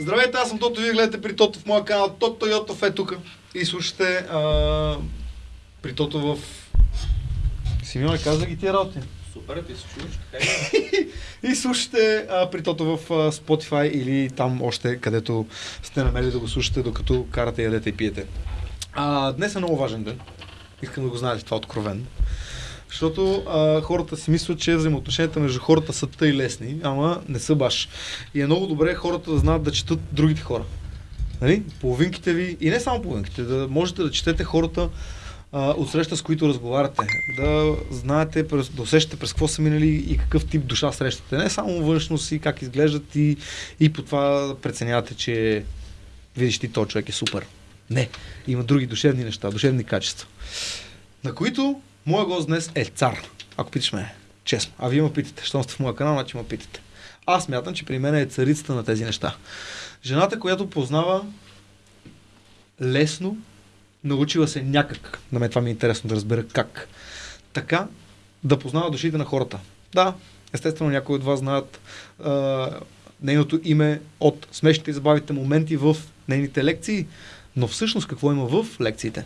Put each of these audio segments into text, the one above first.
Здравейте, аз съм Тото, вие гледате при Тото в моя канал Тото Йотов е тук. И слушате а, при Тото в... Симеон каза ги тия работи. Супер, ти се чуваш, така е. И слушате а, при Тото в а, Spotify или там още, където сте намерили да го слушате, докато карате, ядете и пиете. А, днес е много важен ден. Искам да го знаете това откровенно. Защото а, хората си мислят, че взаимоотношенията между хората са тъй лесни, ама не са баш. И е много добре хората да знаят да четат другите хора. Нали? Половинките ви, и не само половинките, да можете да четете хората а, от среща, с които разговаряте. Да знаете, да усещате през какво са минали и какъв тип душа срещате. Не само външност и как изглеждат и, и по това преценявате, че видиш ти, този човек е супер. Не, има други душевни неща, душевни качества. На които моя гост днес е цар. Ако питаш ме, честно. А вие ме питате, щом сте в моя канал, значи ме питате. Аз мятам, че при мен е царицата на тези неща. Жената, която познава лесно, научила се някак, на мен това ми е интересно да разбера как, така да познава душите на хората. Да, естествено някои от вас знаят а, нейното име от смешните и забавите моменти в нейните лекции, но всъщност какво има в лекциите?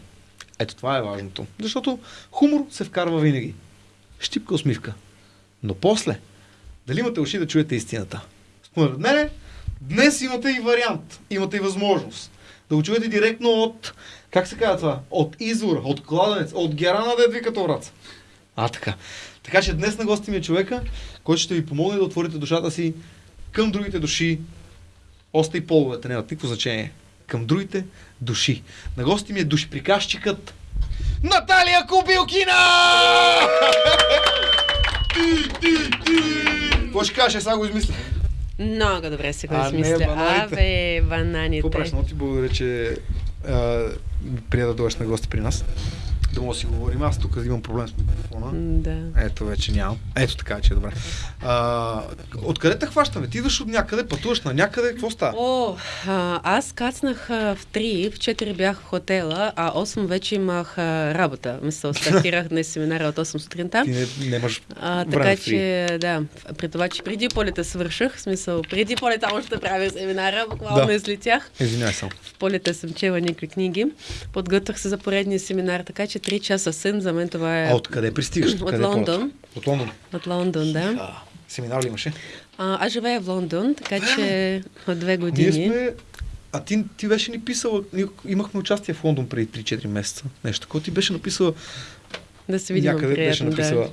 Ето това е важното. Защото хумор се вкарва винаги. Щипка усмивка. Но после, дали имате уши да чуете истината? Според мене, днес имате и вариант, имате и възможност да го чуете директно от, как се казва това, от извора, от кладенец, от герана да е като враца. А, така. Така че днес на гости ми е човека, който ще ви помогне да отворите душата си към другите души, още и половете, няма никакво значение, към другите души. На гости ми е душприказчикът Наталия Кубилкина! Какво ще кажеш, сега го измисля? Много добре се го измисля. бананите. Абе, бананите. Какво правиш? Много ти благодаря, че а, прия да дойдеш на гости при нас. Да мога да си говорим. Аз тук имам проблем с микрофона. Да. Ето вече нямам. Ето така, че е добре. А, откъде те хващаме? Ти идваш от някъде, пътуваш на някъде, какво става? О, а, аз кацнах в 3, в 4 бях в хотела, а 8 вече имах а, работа. Мисля, стартирах днес семинара от 8 сутринта. Ти не, нямаш А, така че, да, при това, че преди полета свърших, в смисъл, преди полета още правя семинара, буквално Да. излетях. Извинявай само. В полета съм чела някакви книги, подготвях се за поредния семинар, така че 3 часа сън, за мен това е А откъде пристигаш? От Къде Лондон. ползваш? От Лондон. от Лондон, да. А, семинар ли имаше? А, аз живея в Лондон, така че от две Ние години. сме... А ти, ти беше ни писала, ние имахме участие в Лондон преди 3-4 месеца. Нещо такова. Ти беше написала, Да се видим някъде беше приятно, написала. да.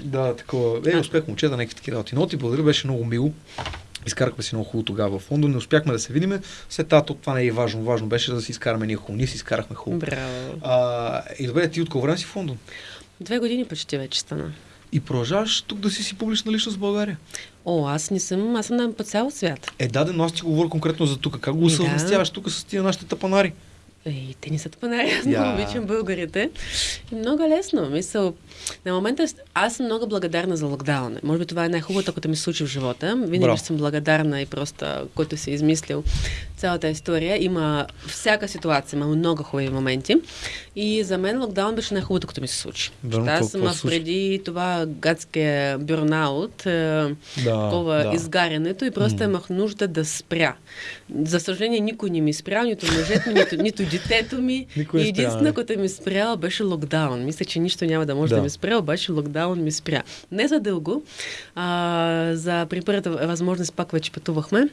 Да, такова. Е, успех момчета, някакви такива работи. Но ти благодаря, беше много мило. Изкарахме си много хубаво тогава в Лондон, не успяхме да се видиме. След това то- това не е важно. Важно беше да си изкараме ние хубаво. Ние си изкарахме хубаво. Браво. А, и добре, ти от колко време си в Лондон? Две години почти вече стана. И продължаваш тук да си си публична личност в България. О, аз не съм, аз съм на по цял свят. Е, да, но аз ти говоря конкретно за тук. Как го да. съвместяваш тук с тия нашите тапанари? Ей, те не са тъпанари, аз много обичам българите. И много е лесно. Мисъл, на момента аз съм много благодарна за локдауна. Може би това е най-хубавото, което ми се случи в живота. Винаги Браво. съм благодарна и просто, който си е измислил цялата история. Има всяка ситуация, има много хубави моменти. И за мен локдаун беше най-хубавото, което ми се случи. Верно, аз съм преди това гадския бюрнаут, е, Да, такова да. изгарянето и просто имах нужда да спря. За съжаление, никой не ми спря, нито мъжете нито, нито детето ми. Никой и спря, единствено, не. което ми спря, беше локдаун. Мисля, че нищо няма да може да, Да. ми спря, обаче локдаун ми спря. Не за дълго. А, за при първата възможност пак вече пътувахме.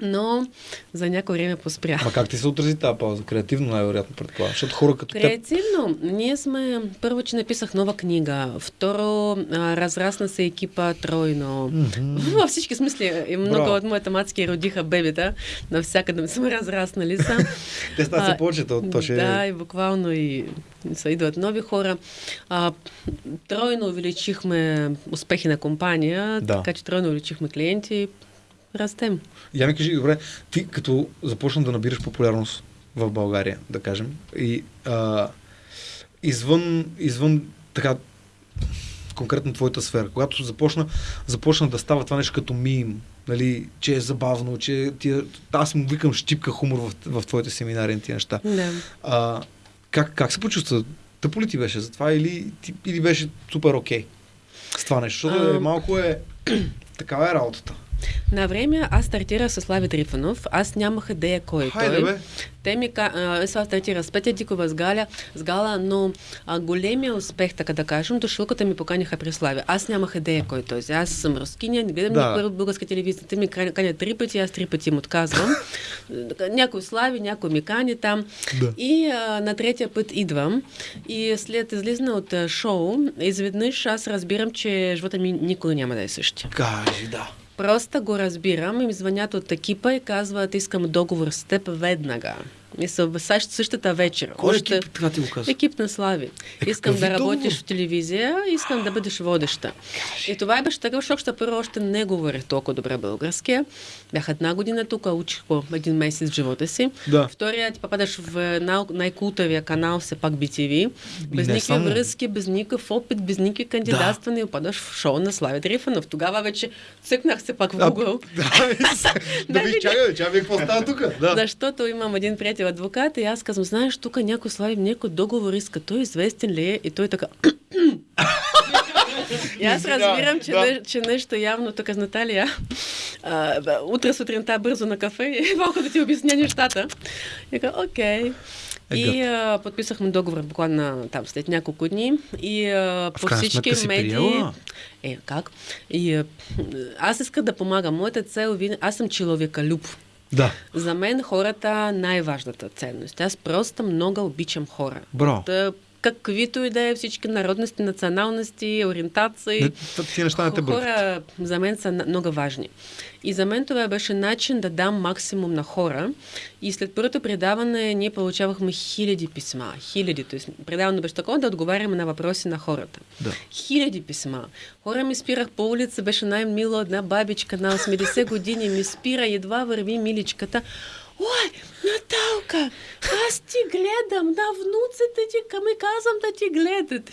Но за някое време поспря. Ма как ти се отрази тази пауза? Креативно най-вероятно предполагам. Защото хора като теб... Креативно. Ние сме, първо, че написах нова книга. Второ, а, разрасна се екипа тройно. Във всички смисли. И много Браво. от моите мацки родиха бебета. Навсякъде сме разраснали са. Те стават А, се повече, то, то ще Да, и буквално и са идват нови хора. А, тройно увеличихме успехи на компания, Да. така че тройно увеличихме клиенти. Растем. Я ми кажи, добре, ти като започна да набираш популярност в България, да кажем, и а, извън, извън така конкретно твоята сфера, когато започна, започна да става това нещо като мим, нали, че е забавно, че тия, аз му викам щипка хумор в, в твоите семинари и тия неща. Да. А, как, как се почувства? Тъпо ли ти беше за това или, ти, или беше супер окей с това нещо? Защото А. е, малко е... Такава е работата. На време аз стартирах с Слави Трифонов. Аз нямах идея кой е Хайде, той. бе. Те ми ка... а, сега стартира с Петя Дикова, с Галя, с Гала, но а, големия успех, така да кажем, дошълката ми поканиха при Слави. Аз нямах идея кой е той. Аз съм рускиня, не гледам Да. никога българска телевизия. Те ми канят три пъти, аз три пъти им отказвам. някой Слави, някой ми кани там. Да. И а, на третия път идвам и след излизане от а, шоу, изведнъж аз разбирам, че живота ми никога няма да е същия. Кажи, да. Просто го разбирам и ми звънят от екипа и казват, искам договор с теб веднага. В същ- същата вечер. Кой Още- екип, така ти го казва? Екип на Слави. Е, искам да работиш договор? в телевизия, искам да бъдеш водеща. И това беше шок, защото първо още не говорех толкова добре български. Бях една година тук, учих по един месец в живота си. Да. Втория ти попадаш в най- най-култовия канал, все пак BTV. Без никакви само. връзки, без никакъв опит, без никакви кандидатстване и попадаш в шоу на Слави Трифанов. Тогава вече цъкнах се пак в Google. Да, да ви видя. чакай, чакай, вие какво става тук? Да. Защото имам един приятел адвокат и аз казвам, знаеш, тук някой слави някой договор иска, той известен ли е? И той така... и аз разбирам, че, да. не, че нещо явно тук с Наталия. А, бе, утре сутринта бързо на кафе и малко да ти обясня нещата. И така, окей. Е, И а, подписахме договор буквално там след няколко дни. И а, по всички медии. Е, как? И а, аз искам да помагам. Моята цел, винаги- аз съм човека люб. Да. За мен хората най-важната ценност. Аз просто много обичам хора. Браво. Да, каквито и да е всички народности, националности, ориентации. Не, неща не те. Хора за мен са много важни. И за мен това беше начин да дам максимум на хора. И след първото предаване ние получавахме хиляди писма. Хиляди. Тоест, предаване беше такова да отговаряме на въпроси на хората. Да. Хиляди писма. Хора ми спирах по улица, беше най-мила една бабичка на 80 години, ми спира, едва върви миличката. Ой, Наталка, аз ти гледам, на внуците ти, ми казвам да ти гледат.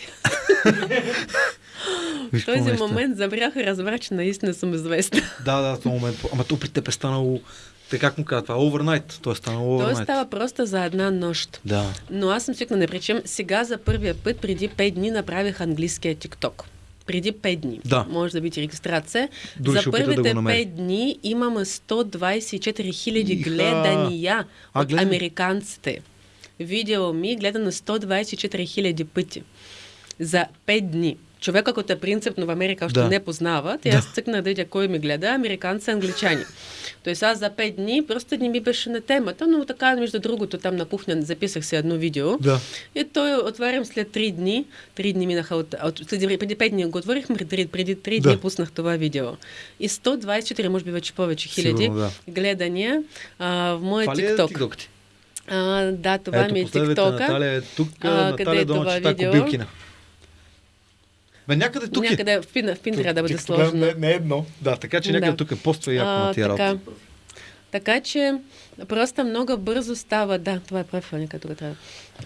Виж В този нещо. момент забрах и разбрах, че наистина съм известна. Да, да, в този момент. Ама то при теб е станало, така как му казва, това overnight. То е станало Той overnight. става просто за една нощ. Да. Но аз съм свикнала, причем сега за първия път, преди 5 дни, направих английския TikTok. Преди 5 дни. Да. Може да видите регистрация. Дори за да първите намери. 5 дни имаме 124 хиляди гледания А, от гледай. американците. Видео ми гледано 124 хиляди пъти. За 5 дни. Човека, който е принципно в Америка, още Да. не познават. И Да. аз цъкнах да видя кой ми гледа. Американци, англичани. Тоест аз за 5 дни просто не ми беше на темата, но така, между другото, там на кухня записах си едно видео. Да. И той отварям след 3 дни. 3 дни минаха от... от след, преди 5 дни го отворихме, преди, преди 3 Да. дни пуснах това видео. И 124, може би вече повече хиляди Сигурно, да. гледания а, в моя Това е TikTok. TikTok ти? А, да, това Ето, ми е TikTok. Наталия е тук, А, къде Наталия е долу това чета видео? Кобилкина. Бе, някъде тук е. Някъде в пин, трябва да бъде сложено. Не, не е едно. Да, така че някъде Да. тук е поства яко А, на тия така. работи. Така че просто много бързо става, да, това е правилника, тук трябва.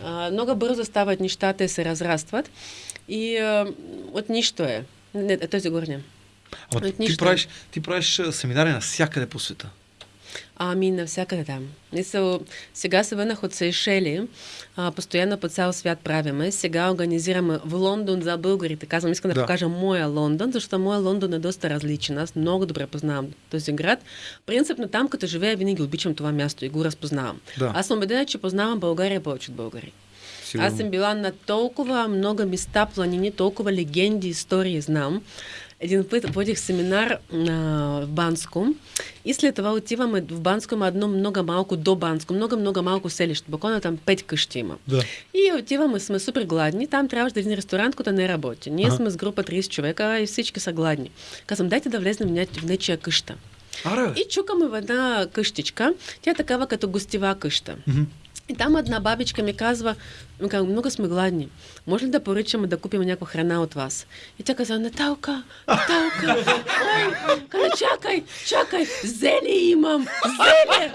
А, много бързо стават нещата и се разрастват. И а, от нищо е. Не, този горня. Ама ти нищо. правиш, ти правиш семинари навсякъде по света. Ами, навсякъде там. Мисъл, сега се върнах от Сейшели. А, постоянно по цял свят правиме. Сега организираме в Лондон за българите. Казвам, искам да, Да. покажа моя Лондон, защото моя Лондон е доста различен. Аз много добре познавам този град. Принципно там, като живея, винаги обичам това място и го разпознавам. Да. Аз съм убедена, че познавам България повече от българи. Сигурно. Аз съм била на толкова много места, планини, толкова легенди, истории знам. Един път водих семинар а, в Банско и след това отиваме в Банско, има едно много малко до Банско, много, много малко селище. Буквално там пет къщи има. Да. И отиваме, сме супер гладни. Там трябваше да един ресторант, който не работи. Ние Ага. сме с група 30 човека и всички са гладни. Казвам, дайте да влезнем в, ня- в нечия къща. Аре. И чукаме в една къщичка. Тя е такава като гостива къща. Мгм. И там една бабичка ми казва, много сме гладни. Може ли да поръчаме да купим някаква храна от вас? И тя каза, Наталка, Наталка, ой, каза, чакай, чакай, зели имам, зели.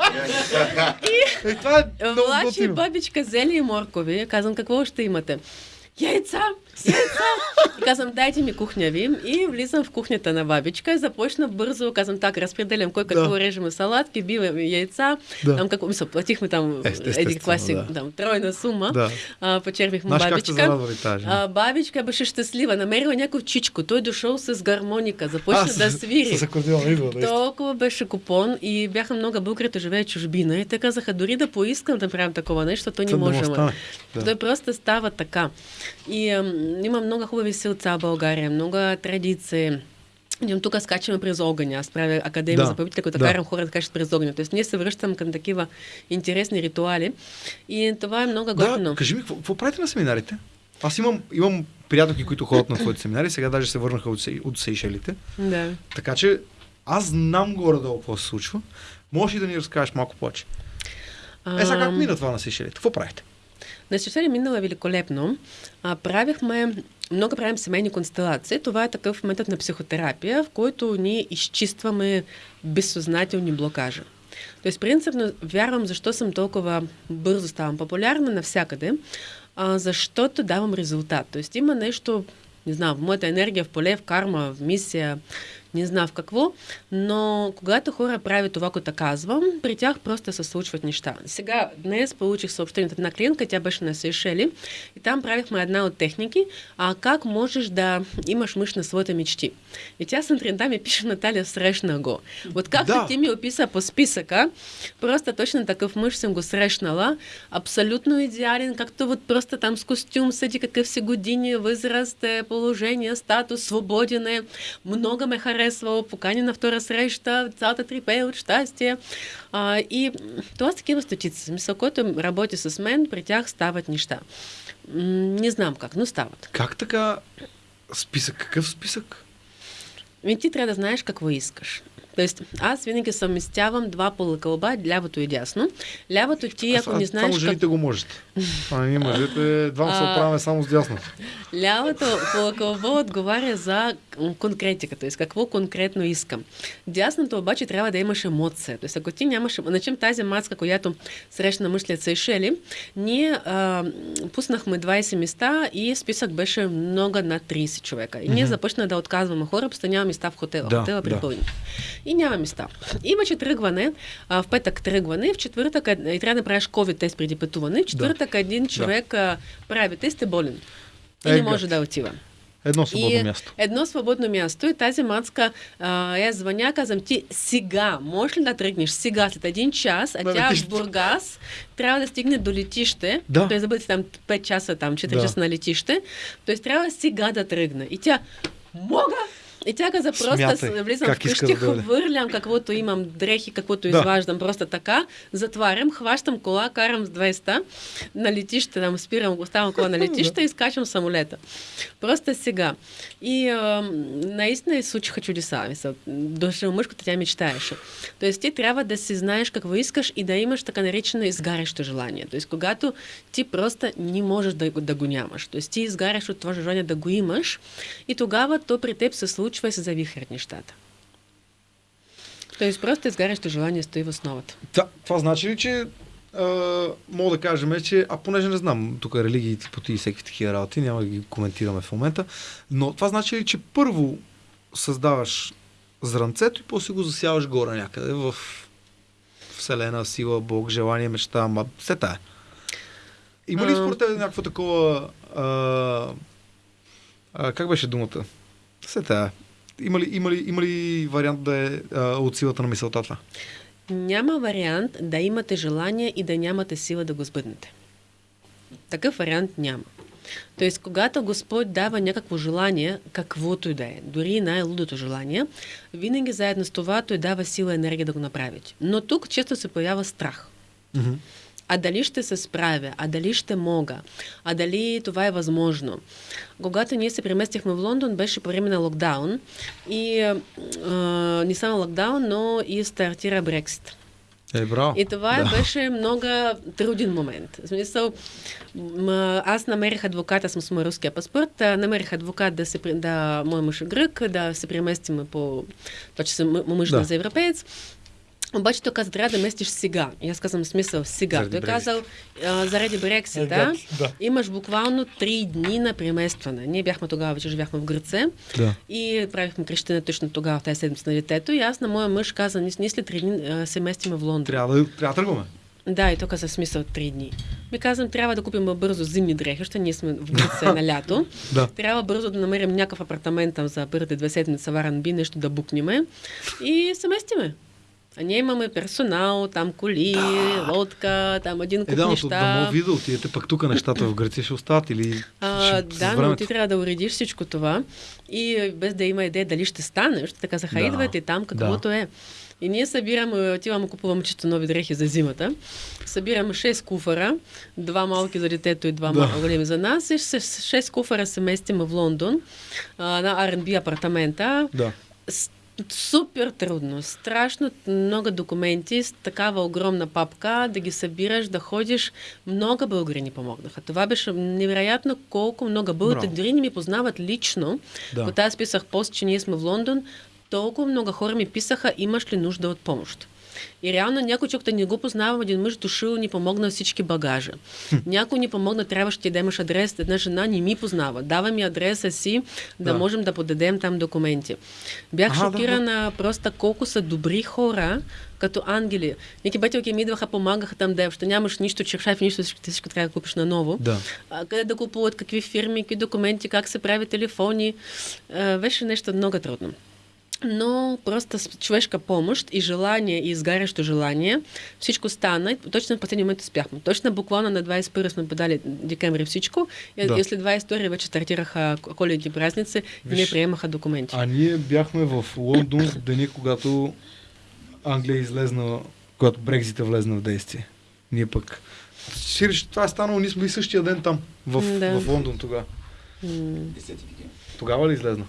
Е, това е Влачи бабичка зели и моркови. Казвам, какво ще имате? Яйца, яйца. И казвам, дайте ми кухня ви. И влизам в кухнята на бабичка и започна бързо, казвам так, разпределям кой какво Да. режеме салатки, биваме яйца. Да. Там какво, мисля, платихме там Естествено, еди класи, да. там, тройна сума. Да. А, почерпихме Знаеш бабичка. зарадвали тази? А, бабичка беше щастлива, намерила някой чичко. Той дошъл с гармоника, започна да свири. С акордеон идва. Толкова беше купон и бяха много българите живеят чужбина и те казаха, дори да поискам да правим такова нещо, то не можем. Да. Той просто става така. И има много хубави селца в България, много традиции. Идем тук скачаме през огъня. Аз правя академия Да, за победите, като да. карам хора да качат през огъня. Тоест ние се връщам към такива интересни ритуали. И това е много готино. Да, кажи ми, какво, какво правите на семинарите? Аз имам, имам приятелки, които ходят на твоите семинари, сега даже се върнаха от, от Сейшелите. да. Така че аз знам горе-долу какво се случва. Можеш ли да ни разкажеш малко повече? Е, сега как мина това на Сейшелите? Какво правите? На минало е великолепно. А, правихме, много правим семейни констелации. Това е такъв метод на психотерапия, в който ние изчистваме безсъзнателни блокажи. Тоест, принципно вярвам, защо съм толкова бързо ставам популярна навсякъде, а, защото давам резултат. Тоест, има нещо, не знам, в моята енергия, в поле, в карма, в мисия, не знам в какво, но когато хора правят това, което казвам, при тях просто се случват неща. Сега, днес получих съобщение от една клиентка, тя беше на Сейшели и там правихме една от техники, а как можеш да имаш мъж на своите мечти. И тя сутринта ми пише, Наталия, срещна го. Вот както Да. ти ми описа по списъка, просто точно такъв мъж съм го срещнала, абсолютно идеален, както вот просто там с костюм седи, какъв си години, възраст, положение, статус, свободен е, много ме харесвал, покани на втора среща, цялата трипея от щастие. А, и това са такива стотици. Смисъл, който работи с мен, при тях стават неща. Не знам как, но стават. Как така списък? Какъв списък? Ми ти трябва да знаеш какво искаш. Тоест, аз винаги съвместявам два пола кълба, лявото и дясно. Лявото ти, ако Аз- не знаеш Само как... жените го можете. А ние мъжете, двама се А. оправяме само с дясно. Лявото полакълбо отговаря за конкретика, т.е. какво конкретно искам. Дясното обаче трябва да имаш емоция. Т.е. ако ти нямаш... Начим тази маска, която срещна мъжлят Сейшели, ние а, пуснахме 20 места и списък беше много над 30 човека. И ние започна да отказваме хора, просто няма места в хотела. Да, хотела да. И няма места. Имаше тръгване, а, в петък тръгване, в четвъртък е- и трябва да правиш COVID тест преди пътуване. В четвъртък един човек а, прави тест е болен. И не Ега. може да отива. Едно свободно и място. Едно свободно място. И тази мацка, а, я звъня, казвам ти, сега, можеш ли да тръгнеш сега, след един час, а На тя в летището. Бургас трябва да стигне до летище, Да. т.е. да бъде там 5 часа, там 4 Да. часа на летище, т.е. трябва сега да тръгне. И тя, мога! И тя каза, просто Смятай, влизам как вкъщи, да хвърлям каквото имам, дрехи, каквото Да. изваждам, просто така, затварям, хващам кола, карам с 200 на летище, там спирам, оставам кола на летище и скачам самолета. Просто сега. И а, наистина и случиха чудеса. Мисъл, дошъл мъж, тя мечтаеше. Тоест ти трябва да си знаеш какво искаш и да имаш така наречено изгарящо желание. Тоест когато ти просто не можеш да, да го нямаш. Тоест ти изгаряш от това желание да го имаш и тогава то при теб се случва и се завихрят нещата. Тоест просто изгарящо желание стои в основата. Да, това значи ли, че а, мога да кажем, че, а понеже не знам, тук религии, типоти и всеки такива работи, няма да ги коментираме в момента, но това значи ли, че първо създаваш зранцето и после го засяваш горе някъде в Вселена, сила, Бог, желание, мечта, ама все тая. Има ли според теб някакво такова... А, а, как беше думата? Все тая. Има ли, има ли, има ли вариант да е а, от силата на мисълта това? Няма вариант да имате желание и да нямате сила да го сбъднете. Такъв вариант няма. Тоест, когато Господ дава някакво желание, каквото и да е, дори най-лудото желание, винаги заедно с това той дава сила и енергия да го направите. Но тук често се появява страх. Мгм. А дали ще се справя, а дали ще мога, а дали това е възможно. Когато ние се преместихме в Лондон, беше по време на локдаун и а, не само локдаун, но и стартира Брексит. Е, браво. И това Да. беше много труден момент. В смисъл, аз намерих адвоката, съм с руския паспорт, намерих адвокат да се, да, мой мъж е грък, да се преместим по, това, че съм мъж да. за европеец. Обаче той каза, трябва да местиш сега. И аз казвам смисъл сега. Заради той Брекзит. казал, а, заради Брексита, Да. имаш буквално три дни на преместване. Ние бяхме тогава, вече живяхме в Гърце Да. и правихме крещене точно тогава, в тази седмица на детето. И аз на моя мъж каза, ние, след три дни а, се местиме в Лондон. Трябва да, трябва да тръгваме. Да, и то каза смисъл три дни. Ми казвам, трябва да купим бързо зимни дрехи, защото ние сме в Гърция на лято. Да. Трябва бързо да намерим някакъв апартамент там за първите две седмици в R&B, нещо да букнеме и се местиме. А ние имаме персонал, там коли, лодка, там един Е, куп да, но да неща. ви да отидете, пък тук нещата в Гърция ще остават или А, ще, да, но ти трябва да уредиш всичко това и е, без да има идея дали ще стане, защото те казаха, Да. там каквото е. И ние събираме, отиваме, купуваме чисто нови дрехи за зимата. Събираме 6 куфара, два малки за детето и два Да. да. големи за нас. И с 6 куфара се местим в Лондон а, на R&B апартамента. Да. Супер трудно, страшно много документи с такава огромна папка, да ги събираш, да ходиш. Много българи ни помогнаха. Това беше невероятно колко много българите дори не ми познават лично. Да. Когато аз писах пост, че ние сме в Лондон, толкова много хора ми писаха, имаш ли нужда от помощ. И реално някой човек да не го познавам, един мъж дошъл ни помогна всички багажа. Някой ни помогна, трябваше ти да имаш адрес, една жена не ми познава. Дава ми адреса си, да, Да. можем да подадем там документи. Бях Аха, да, шокирана просто колко са добри хора, като ангели. Някакви бетелки ми идваха, помагаха там да ще нямаш нищо, чершаф, нищо, всичко, всичко трябва да купиш наново. Да. А, къде да купуват, какви фирми, какви документи, как се прави телефони. А, беше нещо много трудно. Но просто с човешка помощ и желание, и изгарящо желание, всичко стана. И точно в последния момент успяхме. Точно буквално на 21 сме подали декември всичко. И, Да. и след 22 вече стартираха коледни празници и не Виж, приемаха документи. А ние бяхме в Лондон в деня, когато Англия излезна, когато Брекзита влезна в действие. Ние пък. Сириш, това е станало, ние сме и същия ден там, в, Да. в Лондон тогава. М, 10 декември. Тогава ли излезна?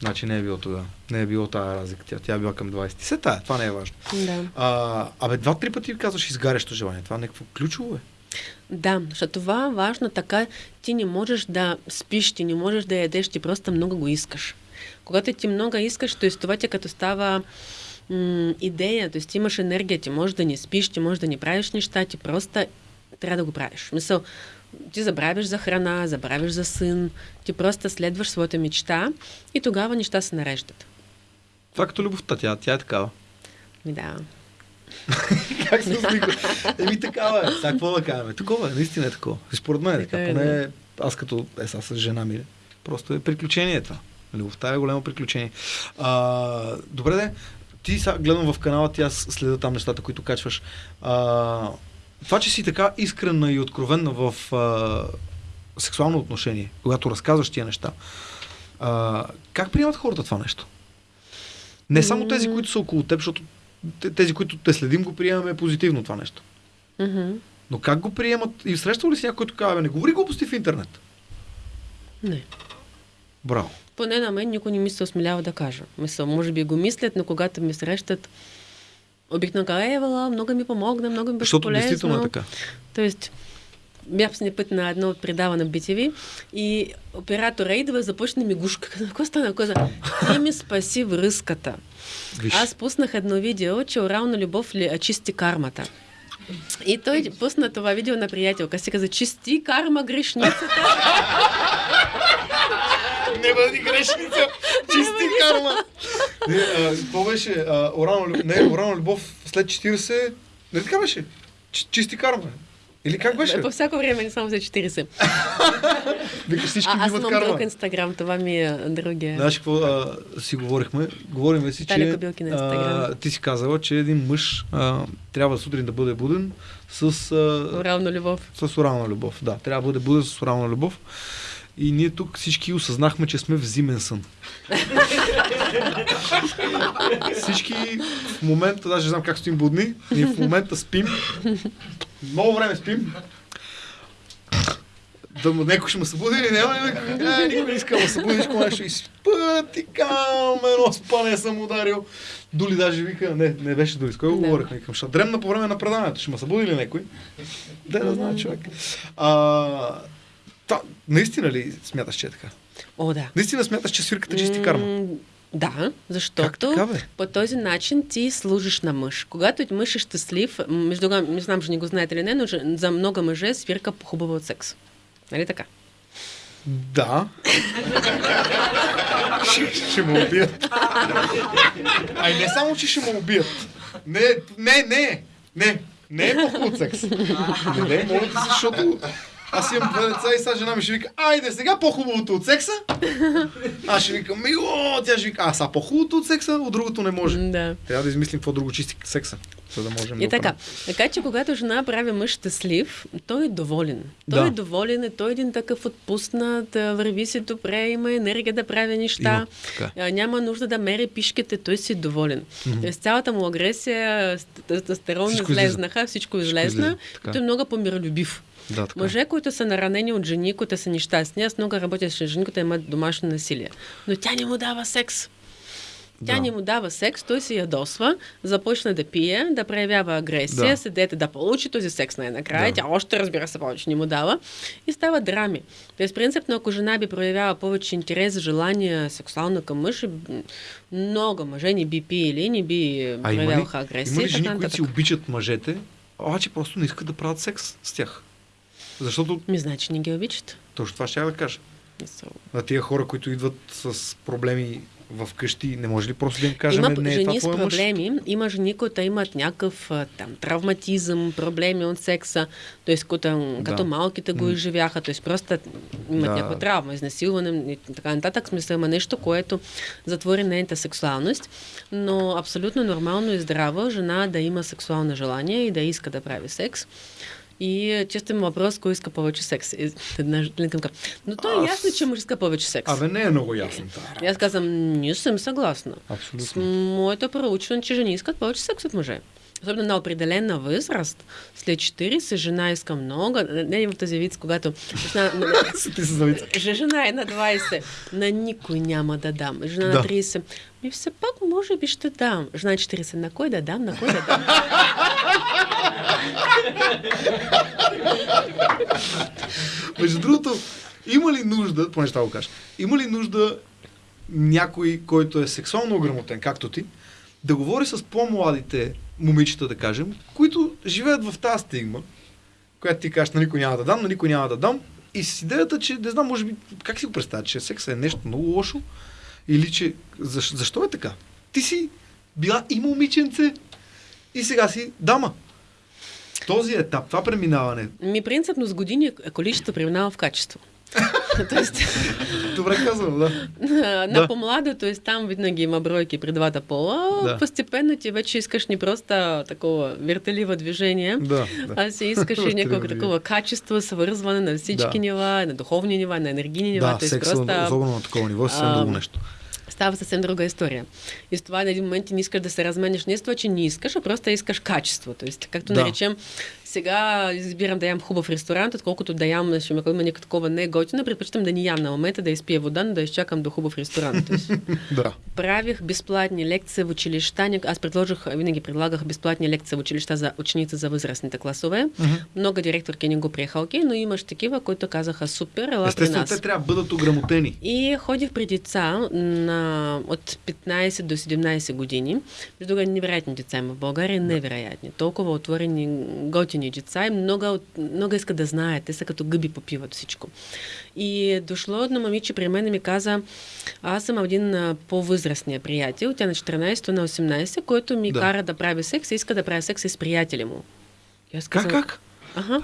Значи не е било тогава. Не е било тази разлика. Тя, тя е била към 20. Се тая, това не е важно. Да. А, абе, два-три пъти казваш изгарящо желание. Това е някакво ключово е. Да, защото това е важно така, ти не можеш да спиш, ти не можеш да ядеш, ти просто много го искаш. Когато ти много искаш, т.е. това ти като става м- идея, т.е. ти имаш енергия, ти можеш да не спиш, ти можеш да не правиш неща, ти просто трябва да го правиш. Мисъл, ти забравиш за храна, забравиш за син, ти просто следваш своята мечта и тогава неща се нареждат. Това като любовта, тя, тя е такава. Ми да. как се усмихва? Еми такава е. Сега какво да кажем? Такова е, наистина е такова. Според мен е така. Е, Поне аз като е сега с жена ми, просто е приключение това. Любовта е голямо приключение. А, добре де, ти сега гледам в канала ти, аз следа там нещата, които качваш. А, това, че си така искрена и откровенна в а, сексуално отношение, когато разказваш тия неща, а, как приемат хората това нещо? Не само тези, които са около теб, защото те- тези, които те следим, го приемаме позитивно това нещо. Мгм. Но как го приемат? И срещал ли си някой, който казва, «Бе, не говори глупости в интернет? Не. Браво. Поне на мен никой не ми се осмелява да кажа. Мисъл, може би го мислят, но когато ми срещат, Евала, много ми помогна, много ми беше Защото полезно. действително е така. Тоест, бях с път на едно предаване на BTV и оператора идва и започне ми гушка. Какво стана? Каза, ти ми спаси връзката. Виж, Аз пуснах едно видео, че орална любов ли а, чисти кармата. И той пусна това видео на приятелка си, каза, чисти карма грешницата. не бъди грешница, чисти карма. Не, а, какво беше? А, орална, любов, не, орална любов след 40, не така беше? Ч- чисти карма. Или как беше? По всяко време, не само за 40. Вика, всички А, аз имат имам карма. друг инстаграм, това ми е другия. Знаеш какво а, си говорихме? Говорим си, Таля че на а, Инстаграм. ти си казала, че един мъж а, трябва сутрин да бъде буден с, а, Орална любов. с орална любов. Да, трябва да бъде буден с орална любов. И ние тук всички осъзнахме, че сме в зимен сън. всички в момента, даже знам как стоим будни, ние в момента спим. Много време спим. Да му някой ще ме събуди или няма? Е, никой не иска да ме събуди, нищо нещо. И спа, ти кам, едно спане съм ударил. Доли даже вика, не, не беше Доли, с кой го Да. говорихме? Викам, ще дремна по време на предаването, ще ме събуди ли някой? Да, да знае човек. А, та, наистина ли смяташ, че е така? О, да. Наистина смяташ, че свирката чисти карма? М, Да, защото така, бе? по този начин ти служиш на мъж. Когато мъж е щастлив, между не знам, че не го знаете ли не, но за много мъже свирка по-хубаво от секс. Нали така? Да. ще, ще ме убият. Ай, не само, че ще ме убият. Не, не, не, не. Не е от секс. Не, не, моля се, защото аз имам две деца и сега жена ми ще вика, айде сега по-хубавото от секса. Аз ще викам, мило, тя ще вика, а сега по-хубавото от секса, от другото не може. Да. Трябва да измислим какво друго чисти секса, за да можем И да така. Така че когато жена прави мъж щастлив, той е доволен. Той Да. е доволен, е той е един такъв отпуснат, върви си добре, има енергия да прави неща. Има, така. Няма нужда да мери пишките, той си е доволен. Mm-hmm. С цялата му агресия, ст- тестостерон излезнаха, всичко излезна. излиза, така. И той е много по-миролюбив. Да, така. Мъже, които са наранени от жени, които са нещастни, аз много работя с жени, които имат домашно насилие. Но тя не му дава секс. Тя Да. не му дава секс, той се ядосва, започна да пие, да проявява агресия, Да. седете да получи този секс най-накрая. Да. Тя още разбира се повече не му дава и става драми. Тоест, принципно, ако жена би проявява повече интерес, желание сексуално към мъж, много мъже не би пиели, не би е, проявяваха агресия. има ли жени, които си обичат мъжете, обаче просто не искат да правят секс с тях? Защото Ми, значи не ги обичат. точно това ще я да кажа. Мисъл. На тия хора, които идват с проблеми в къщи, не може ли просто да им кажем, има не е това жени с твой мъж? проблеми, има жени, които имат някакъв там травматизъм, проблеми от секса, т.е. като, Да. като малките го изживяха, т.е. просто имат Да. някаква травма, изнасилване и така нататък. Смисъл има нещо, което затвори нейната сексуалност, но абсолютно нормално и здраво жена да има сексуално желание и да иска да прави секс. И има въпрос, кой иска повече секс. Една жена Но то е Аз- ясно, че мъж иска повече секс. Абе, не е много ясно. И аз казвам, не съм съгласна. С Абсолютно. моето проучване, че жени искат повече секс от мъже. Особено на определена възраст, след 40, жена иска много. Не в тази вид, когато жена, жена е на 20, на никой няма да дам. Жена Да. на 30, ми все пак може би ще дам. Жена на 40, на кой да дам, на кой да дам. Между другото, има ли нужда, поне ще го кажа, има ли нужда някой, който е сексуално ограмотен, както ти, да говори с по-младите момичета, да кажем, които живеят в тази стигма, която ти кажеш, на никой няма да дам, на никой няма да дам, и с идеята, че, не знам, може би, как си го представя, че секса е нещо много лошо, или че, защо, защо е така? Ти си била и момиченце, и сега си дама. Този етап, това преминаване, Ми принципно с години количество преминава в качество. Тоест, добре казвам, да. на Да. по-младо, т.е. там винаги има бройки при двата пола, Да. постепенно ти вече искаш не просто такова вертеливо движение, Да, да. а си искаш и някакво Вертеливо такова качество, свързване на всички Да. нива, на духовни нива, на енергийни нива. Да, т.е. секса, просто особено на такова ниво, е съвсем а, друго нещо. става съвсем друга история. И с това на един момент ти не искаш да се размениш не с това, че не искаш, а просто искаш качество. Тоест, както Да. наречем, сега избирам да ям хубав ресторант, отколкото да ям, ще ме има някакво такова не е готино, предпочитам да ни ям на момента, да изпия вода, но да изчакам до хубав ресторант. Да. правих безплатни лекции в училища. Аз предложих, винаги предлагах безплатни лекции в училища за ученици за възрастните класове. Много директорки не го приеха, окей, но имаш такива, които казаха супер, ела при Естествено, нас. те трябва да бъдат ограмотени. И ходих при деца на, от 15 до 17 години. Между невероятни деца има в България, невероятни. Толкова отворени, готини деца и много, много искат да знаят. Те са като гъби попиват всичко. И дошло едно момиче при мен и ми каза, аз съм един по-възрастния приятел, тя на 14, то на 18, който ми Да. кара да прави секс и иска да прави секс с приятели му. И аз Как, казвам, как? Ага.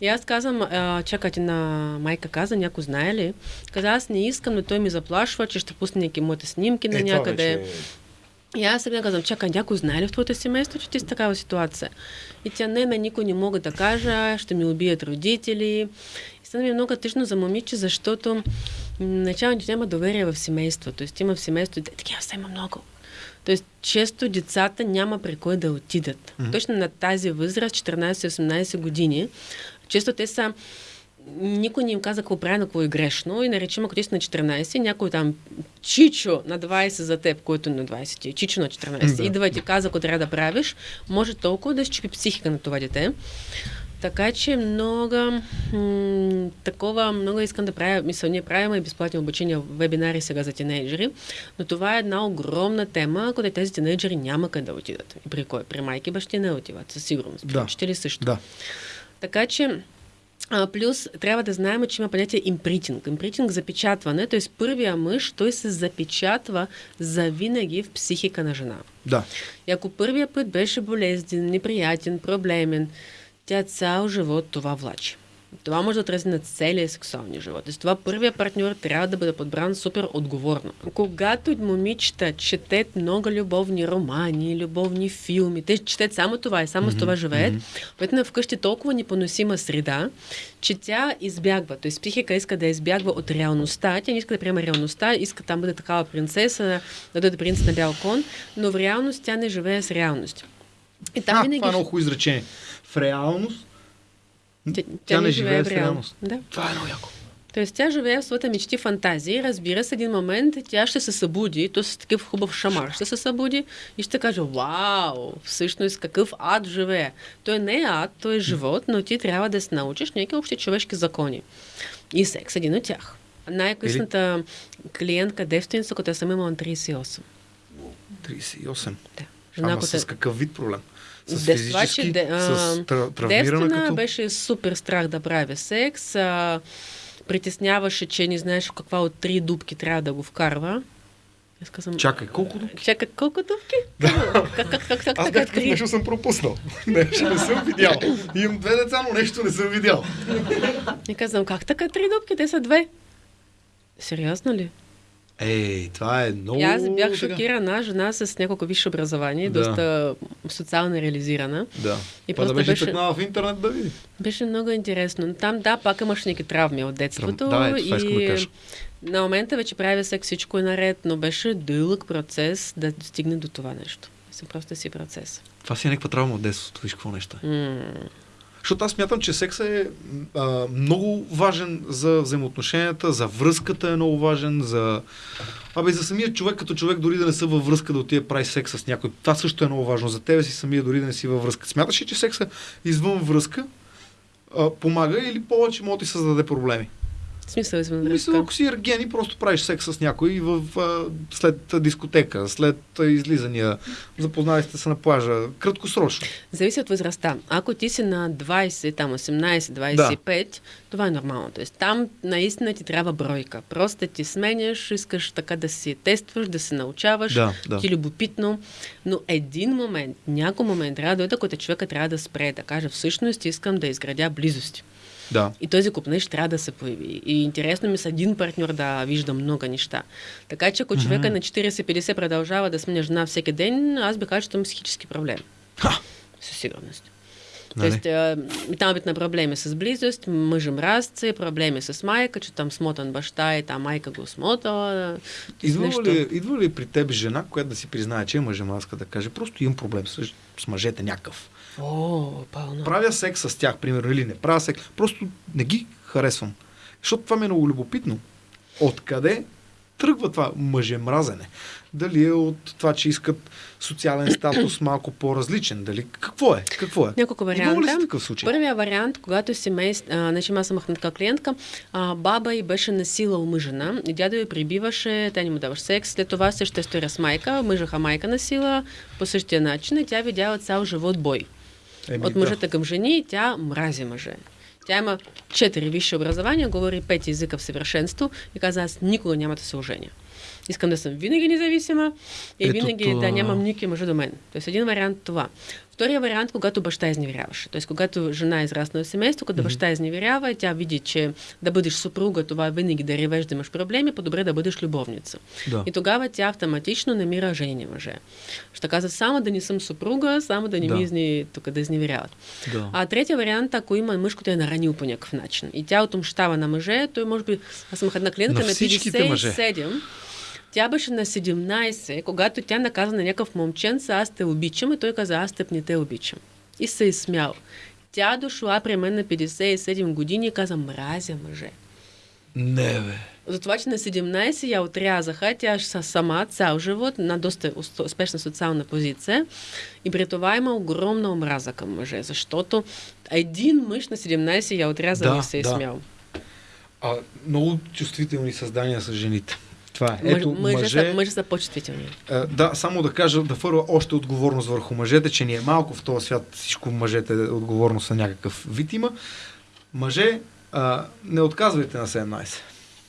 И аз казвам, а, чакайте на майка каза, някой знае ли? Каза, аз не искам, но той ми заплашва, че ще пусне някакви моите снимки на Е, някъде. вече е- И аз сега казвам, чакай, някой знае ли в твоето семейство, че ти си такава ситуация? И тя, не, на никой не мога да кажа, ще ми убият родители. И стана ми много тъжно за момиче, защото ти няма доверие в семейството. Тоест има в семейството, такива са има много. Тоест, често децата няма при кой да отидат. Mm-hmm. Точно на тази възраст, 14-18 години, често те са никой не им каза какво правилно, какво е грешно. И наречем, ако ти си на 14, някой там чичо на 20 за теб, който на 20 ти е чичо на 14, Да. идва и ти каза какво трябва да правиш, може толкова да щупи психика на това дете. Така че много м- такова, много искам да правя, мисля, ние правим и безплатни обучения, вебинари сега за тинейджери, но това е една огромна тема, къде тези тинейджери няма къде да отидат. При кой? При майки бащи не отиват, със сигурност. При Да. учители също. Да. Така че а, плюс трябва да знаем, че има понятие импритинг. Импритинг запечатване, т.е. първия мъж, той се запечатва завинаги в психика на жена. Да. И ако първия път беше болезнен, неприятен, проблемен, тя цял живот това влачи. Това може да отрази на целия сексуалния живот. С това първия партньор трябва да бъде подбран супер отговорно. Когато момичета четат много любовни романи, любовни филми, те четат само това и само с това живеят, mm-hmm. вкъщи толкова непоносима среда, че тя избягва. Тоест психика иска да избягва от реалността. Тя не иска да приема реалността, иска там бъде такава принцеса, да бъде принц на бял кон, но в реалност тя не живее с реалност. И там а, винаги... това е много хубаво изречение. В реалност Тя, тя не живее в реалност. Да. Това е много яко. Тоест тя живее в своята мечти, фантазии. Разбира се, един момент тя ще се събуди, то с такъв хубав шамар ще се събуди и ще каже, вау, всъщност какъв ад живее. Той не е ад, той е живот, но ти трябва да се научиш някакви общи човешки закони. И секс е един от тях. Най-късната клиентка девственица, която съм имала на 38. 38. Да. Ама която с какъв вид проблем? С Де- това, че де- а, с тра- травмирана като... беше супер страх да прави секс. А, притесняваше, че не знаеш в каква от три дубки трябва да го вкарва. Казвам, Чакай, колко дупки? Чакай, колко дубки? как, как, как, как, как Аз някакъв три? нещо съм пропуснал. нещо не съм видял. Имам две деца, но нещо не съм видял. И казвам, как така три дубки? Те са две. Сериозно ли? Ей, това е много... И аз бях шокирана, жена с няколко висше образование, Да. доста социално реализирана. Да. И Па да просто беше, беше- тъкнала в интернет да види. Беше много интересно. Там, да, пак имаш някакви травми от детството. Да, ето това да и кажа. на момента вече прави секс, всичко е наред, но беше дълъг процес да стигне до това нещо. Съм просто си процес. Това си е някаква травма от детството. Виж какво нещо е. М- Защото аз смятам, че секса е а, много важен за взаимоотношенията, за връзката е много важен, за... Абе, за самия човек като човек, дори да не са във връзка, да отиде прави секс с някой. Това също е много важно. За тебе си самия, дори да не си във връзка. Смяташ ли, че секса извън връзка а, помага или повече може да ти създаде проблеми? В смисъл извън Мисля, ако си ерген и просто правиш секс с някой в, а, след дискотека, след излизания, запознали сте се на плажа, краткосрочно. Зависи от възрастта. Ако ти си на 20, там 18, 25, това е нормално. Тоест, там наистина ти трябва бройка. Просто да ти сменяш, искаш така да си тестваш, да се научаваш, Да, да. ти любопитно. Но един момент, някой момент трябва да дойде, който човека трябва да спре, да каже, всъщност искам да изградя близости. Да. И този купнеж трябва да се появи. И интересно ми с един партньор да вижда много неща. Така че ако човека на 40-50 продължава да сменя жена всеки ден, аз би казал, че там е психически проблем. Ха! Със сигурност. Нали? Тоест, там бит на проблеми с близост, мъж мразци, проблеми с майка, че там смотан баща и там майка го смотала. Идва нещо. ли, идва ли при теб жена, която да си признае, че е мъжемаска, да каже, просто имам проблем с, с мъжете някакъв. О, пълно. Правя секс с тях, примерно, или не правя секс. Просто не ги харесвам. Защото това ми е много любопитно. Откъде тръгва това мъжемразене? Дали е от това, че искат социален статус малко по-различен? Дали какво е? Какво е? Няколко ли варианта. си такъв случай? Първия вариант, когато семейство, а, значи аз съм така клиентка, а, баба й беше насилал мъжена и дядо й прибиваше, тя не му даваше секс, след това същата история с майка, мъжаха майка насила по същия начин и тя видяла цял живот бой. Еми, От към жени тя мрази мъже. Тя има четири висши образования, говори пет езика в съвършенство и каза, аз никога няма да се оженя. Искам да съм винаги независима и Ето винаги това. да нямам никакви мъже до мен. Тоест един вариант това. Втория вариант, когато баща изневеряваше. Тоест, когато жена е израснала в семейство, когато баща изневерява и тя види, че да бъдеш съпруга, това е винаги да ревеш, да имаш проблеми, по-добре да бъдеш любовница. Да. И тогава тя автоматично намира жени мъже. Ще казва само да не съм съпруга, само да не Да. ми изни, тук да изневеряват. Да. А третия вариант, ако има мъж, който е наранил по някакъв начин и тя отмщава на мъже, той може би, аз съм една клиентка На на, всичките мъже. 57, тя беше на 17, когато тя наказа на някакъв момченца, аз те обичам, и той каза, аз теб не те обичам. И се е смял. Тя дошла при мен на 57 години и каза, мразя мъже. Не, бе. За това, че на 17 я отрязаха, тя са сама цял живот на доста ус- успешна социална позиция и при това има огромна омраза към мъже, защото един мъж на 17 я отряза Да, и се е да. смял. А, много чувствителни създания са жените. Това е. Ето, мъже, мъже, Са, мъже са по-чувствителни. А, да, само да кажа, да фърва още отговорност върху мъжете, че ни е малко в този свят всичко мъжете отговорност на някакъв вид има. Мъже, а, не отказвайте на 17.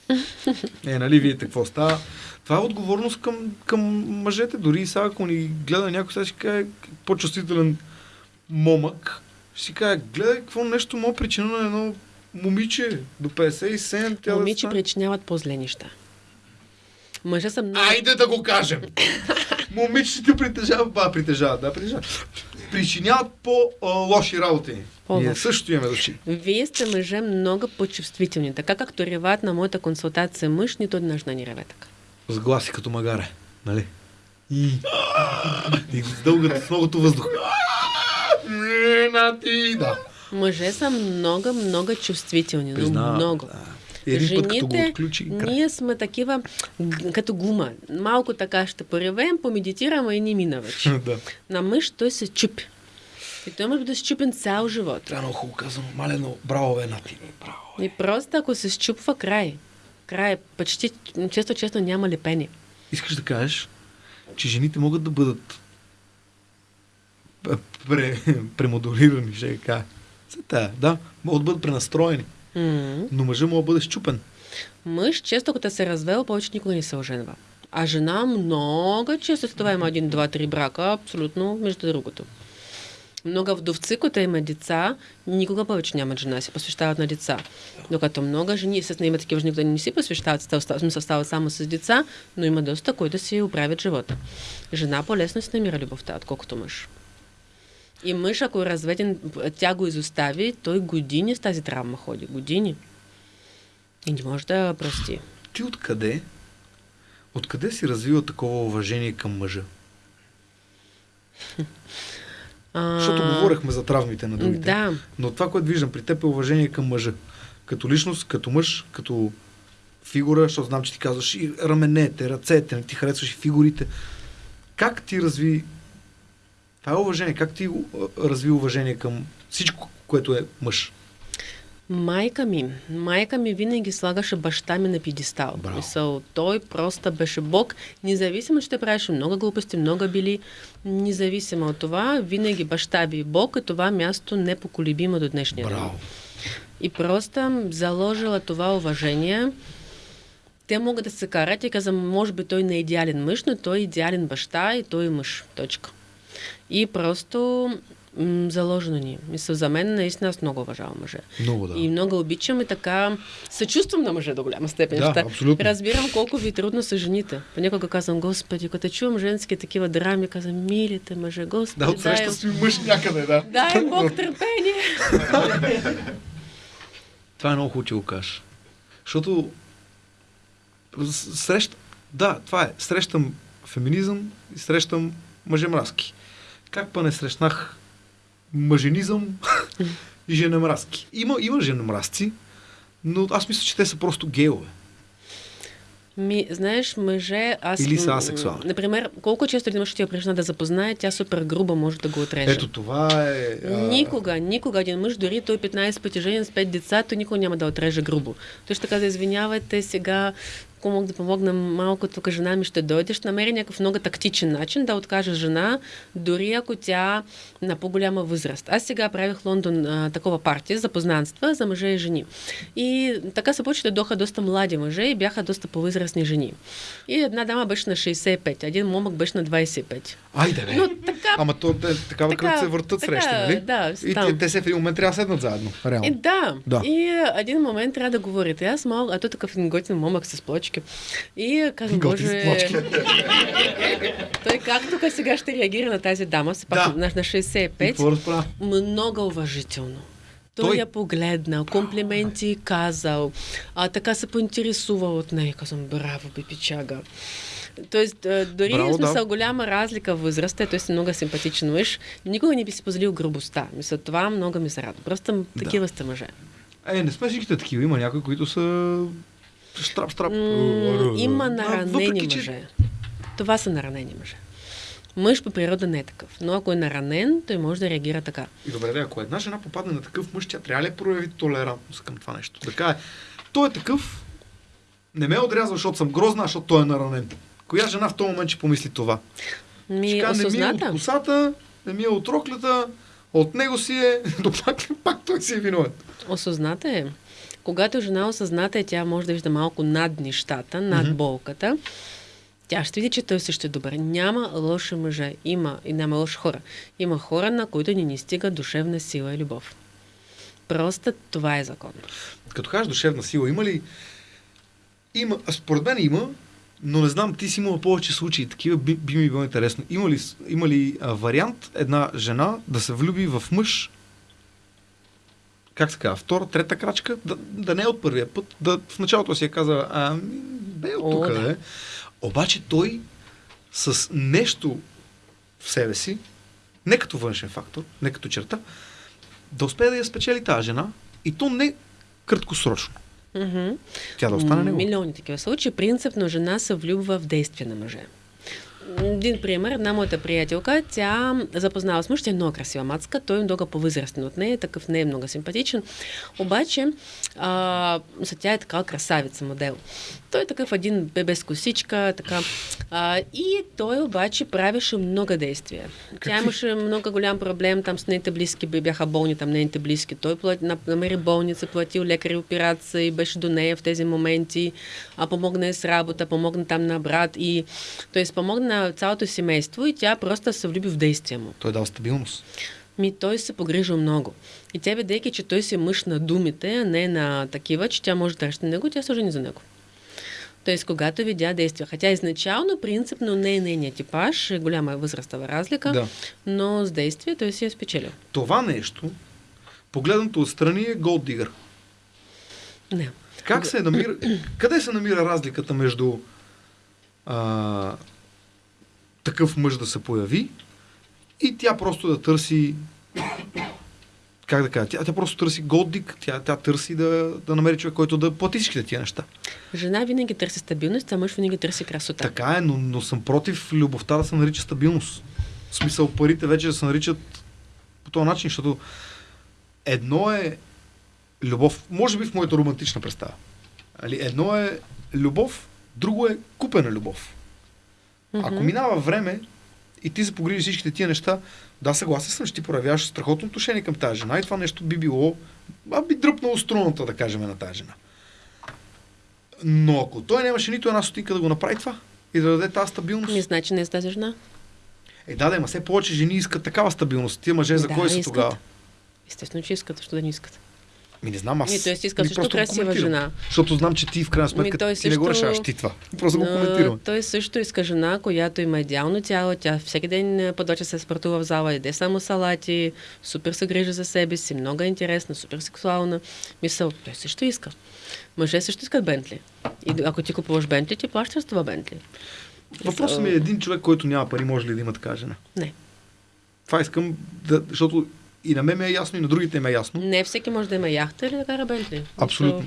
Е, нали, видите какво става. Това е отговорност към, към мъжете. Дори и сега, ако ни гледа някой, сега ще каже по-чувствителен момък, ще си каже, гледай какво нещо мога причина на едно момиче до 57. Тя Момиче да стане- причиняват по-зле неща. Мъже са много... Айде да го кажем. Момичетите притежават, ба, притежават, да, притежават. Причиняват по-лоши работи. Ние също имаме души. Вие сте мъже много по-чувствителни. Така както реват на моята консултация мъж, нито една ни реве така. С гласи като магаре, нали? И, и с дългата, с многото въздух. Не, на ти, да. Мъже са много, много чувствителни. но много. Да. Един път като го отключи, край. ние сме такива като гума. Малко така ще поревем, помедитираме и ни мина вече. да. На мъж той се чупи. И той може да се чупен цял живот. Трябва много хубаво казано. Малено, браво, бе, Нати. Браво. И просто ако се щупва край, край, почти често, често няма лепени. Искаш да кажеш, че жените могат да бъдат пре, премодулирани, ще кажа. Да, могат да бъдат пренастроени. М. Но мъжът може да бъде щупен. Мъж често като се е развел, повече никога не се оженва. А жена много често след това има един, два, три брака, абсолютно между другото. Много вдовци, които имат деца, никога повече нямат жена, се посвещават на деца. Докато много жени, естествено има такива жени, които не си посвещават, смисъл стават само с деца, но има доста, които си оправят живота. Жена по-лесно си намира любовта, отколкото мъж. И мъж, ако е разведен, тя го изостави, той години с тази травма ходи. Години. И не може да прости. Ти откъде? Откъде си развила такова уважение към мъжа? Защото говорихме за травмите на другите. Да. Но това, което виждам при теб е уважение към мъжа. Като личност, като мъж, като фигура, защото знам, че ти казваш и раменете, ръцете, ти харесваш и фигурите. Как ти разви това е уважение? Как ти а, разви уважение към всичко, което е мъж? Майка ми, майка ми винаги слагаше баща ми на. Браво. Мисъл, той просто беше бог, независимо, че те правеше много глупости, много били, независимо от това, винаги баща ви е бог и това място непоколебимо до днешния ден. И просто заложила това уважение. Те могат да се карат и казвам, може би той не е идеален мъж, но той е идеален баща и той е мъж. Точка. И просто м- заложено ни. е. Мисля, за мен наистина аз много уважавам мъже. Много да. И много обичам и така съчувствам на мъже до голяма степен. Да, абсолютно. Разбирам колко ви трудно са жените. Понякога казвам, Господи, като чувам женски такива драми, казвам, милите мъже, Господи, Да, отсреща дай, си мъж някъде, да. дай Бог търпение. Това е много хубаво, че го кажеш. Защото с- срещ... Да, това е. Срещам феминизъм и срещам мъжемразки. Как па не срещнах мъженизъм и женемразки? Има, има женемразци, но аз мисля, че те са просто гейове. Ми, знаеш, мъже, аз... Или са асексуални. Например, колко често един мъж ще я причина да запознае, тя супер груба може да го отреже. Ето това е... а, Никога, никога един мъж, дори той 15 пъти женен с 5 деца, той никога няма да отреже грубо. Той ще каза, извинявайте, сега ако мога да помогна малко, тук жена ми ще дойде, ще намери някакъв много тактичен начин да откаже жена, дори ако тя на по-голяма възраст. Аз сега правих Лондон а, такова партия за познанства за мъже и жени. И така се получи, доха доста млади мъже и бяха доста по-възрастни жени. И една дама беше на 65, един момък беше на 25. Айде, бе. Но така Ама то, те, такава Така, кръг се въртат така, нали? да, И те, те се в един момент трябва да седнат заедно. Реално. И да. Да. И един момент трябва да говорите. Аз мога, а той такъв един готин момък с плочки. И а, казвам, боже... плочки. той как тук сега ще реагира на тази дама, все пак Да. на, на И 65, какво разправя? много уважително. Той, Той- я погледнал, комплименти казал, а така се поинтересувал от нея. Казвам, браво, бипичага. Тоест, а, дори Браво, Браво, да. смисъл голяма разлика в възрастта, той си много симпатичен мъж, никога не би си позволил грубостта. Мисля, това много ми се радва. Просто такива сте мъже. Е, не сме всичките такива. Има някои, които са штрап, штрап. М, има А, наранени въпреки, че- мъже. Това са наранени мъже. Мъж по природа не е такъв, но ако е наранен, той може да реагира така. И добре, да, ако една жена попадне на такъв мъж, тя трябва ли да прояви толерантност към това нещо? Да каже, той е такъв, не ме отрязва, защото съм грозна, а защото той е наранен. Коя жена в този момент ще помисли това? Ми, каже, не ми е от косата, не ми е от роклята, от него си е, но пак, пак той си е виновен. Осъзната е. Когато жена осъзната е, тя може да вижда малко над нещата, над Мгм. болката. Тя ще види, че той също е добър. Няма лоши мъже. Има и няма лоши хора. Има хора, на които ни не стига душевна сила и любов. Просто това е закон. Като кажеш душевна сила, има ли... Има, според мен има, но не знам, ти си имала повече случаи такива, би, би ми било интересно. Има ли, има ли а, вариант една жена да се влюби в мъж, как се казва, втора, трета крачка, да, да не е от първия път, да в началото си е казала, а, бе от тук, да. Обаче той с нещо в себе си, не като външен фактор, не като черта, да успее да я спечели тази жена и то не краткосрочно. Мгм. Тя да остане него. Милиони такива случаи. Принципно жена се влюбва в действие на мъже. Един пример, една моята приятелка, тя запознава с мъж, тя е много красива мацка, той е много по-възрастен от нея, такъв не е много симпатичен. Обаче, а, за тя е така красавица модел. Той е такъв един бебе с косичка, така. А, и той обаче правеше много действия. Тя Какви? имаше много голям проблем, там с нейните близки бяха болни, там нейните близки. Той плати, на- намери болница, платил лекари операция и беше до нея в тези моменти, а помогна с работа, помогна там на брат и той спомогна на цялото семейство и тя просто се влюби в действия му. Той дал стабилност. Ми той се погрижил много. И тя, бидейки, че той си е мъж на думите, а не на такива, че тя може да ръща него, тя се жени за него. Тоест, когато видя действия, хотя изначално принципно не е нейният типаж, е голяма възрастова разлика, Да. но с действие той си е спечелил. Това нещо, погледнато отстрани, е голд дигър. Не. Как се намира, къде се намира разликата между а, такъв мъж да се появи и тя просто да търси как да кажа, тя, тя просто търси голдик, тя, тя търси да, да намери човек, който да плати всичките тия неща. Жена винаги търси стабилност, а мъж винаги търси красота. Така е, но, но съм против любовта да се нарича стабилност. В смисъл парите вече да се наричат по този начин, защото едно е любов, може би в моята романтична представа. Али, едно е любов, друго е купена любов. Ако минава време и ти се погрижи всичките тия неща, да, съгласен съм, че ти проявяваш страхотно отношение към тази жена и това нещо би било, а би дръпнало струната, да кажем, на тази жена. Но ако той нямаше нито една стотинка да го направи това и да даде тази стабилност, Не значи не е с тази жена. е да, да, ма все повече жени искат такава стабилност. Тия мъже за Да, кой са искат. тогава? Естествено, че искат, защо да не искат. Ми не знам аз. Ми, той си иска също красива жена. Защото знам, че ти в крайна сметка Ми, той ти не го също- решаваш ти това. Просто го коментирам. Той също иска жена, която има идеално тяло. Тя всеки ден е, подлача се спортува в зала, яде само салати, супер се грижи за себе си, много е интересна, супер сексуална. Мисъл, той също иска. Мъже също искат Бентли. И ако ти купуваш Бентли, ти плащаш това Бентли. Въпросът ми е един човек, който няма пари, може ли да има така жена? Не. Това искам, да, защото и на мен ми е ясно, и на другите ми е ясно. Не всеки може да има яхта или да кара Бентли. Абсолютно.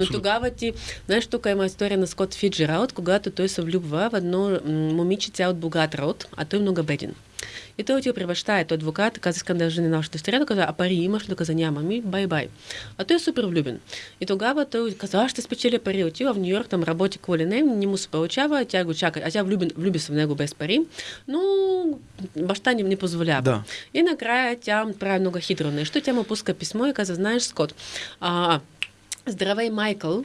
Но тогава ти, знаеш, тук има история на Скот Фиджералд, когато той се влюбва в едно момиче цял от богат род, а той е много беден. И той отива при баща, е той адвокат, каза, искам да жени нашата да каза, а пари имаш ли? Каза, няма ми, бай-бай. А той е супер влюбен. И тогава той каза, аз ще спечеля пари. Отива в Нью Йорк, там работи какво ли не, не му се получава, тя го чака. А тя влюбен, влюби се в него без пари, но баща ни не позволява. Да. И накрая тя прави много хитро нещо. Тя му пуска писмо и каза, знаеш, Скот, а, здравей, Майкъл,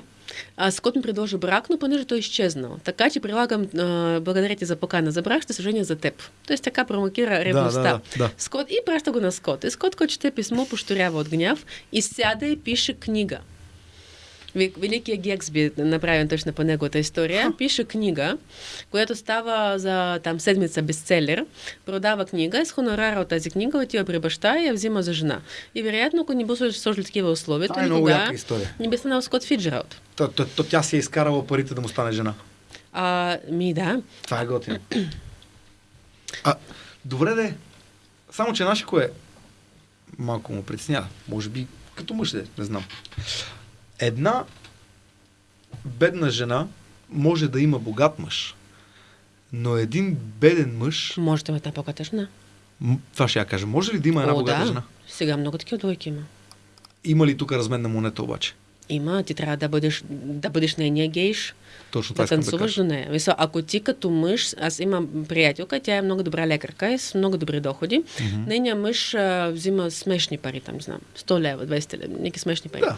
а, Скот ми предложи брак, но понеже той е изчезнал. Така че прилагам, а, благодаря ти за покана за брак, ще се женя за теб. Тоест така промокира ревността. да, да. Скот и праща го на Скот. И Скот, който чете писмо, пошторява от гняв и сяда и пише книга. Великият Гексби, направен точно по неговата история, пише книга, която става за там седмица бестселер, продава книга и с хонорара от тази книга отива при баща и я взима за жена. И вероятно, ако не би сложили такива условия, то е никога не би станал Скот Фиджералд. То, то, то, тя си е изкарала парите да му стане жена. А, ми да. Това е готино. А, добре де. Само, че наши кое малко му притеснява. Може би като мъж де, не знам. Една бедна жена може да има богат мъж. Но един беден мъж, Може да има една богата жена. това ще я кажа, може ли да има една О, богата да. жена? Сега много такива двойки има. Има ли тук разменна монета обаче? Има, ти трябва да бъдеш, да бъдеш нейния гейш, Точно да да танцуваш кажа. до нея. Мисля, ако ти като мъж, аз имам приятелка, тя е много добра лекарка и с много добри доходи. Мгм. Нейният мъж а, взима смешни пари, там, знам, 100 лева, 200 лева, някакви смешни пари. Да.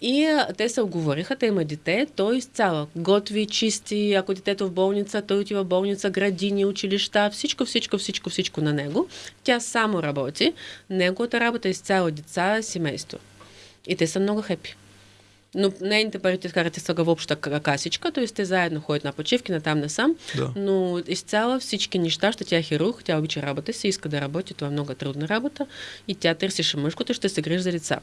И а, те се оговориха, те има дете, той изцяла готви, чисти, ако детето в болница, той отива в болница, градини, училища, всичко, всичко, всичко, всичко на него. Тя само работи, неговата работа е изцяло деца, семейство. И те са много хепи. Но нейните пари те карате са в обща ка- касичка, т.е. те заедно ходят на почивки, на там, насам, Да. но изцяло всички неща, ще тя е хирург, тя обича работа си, иска да работи, това е много трудна работа и тя търсеше мъжкото, ще се грижи за деца.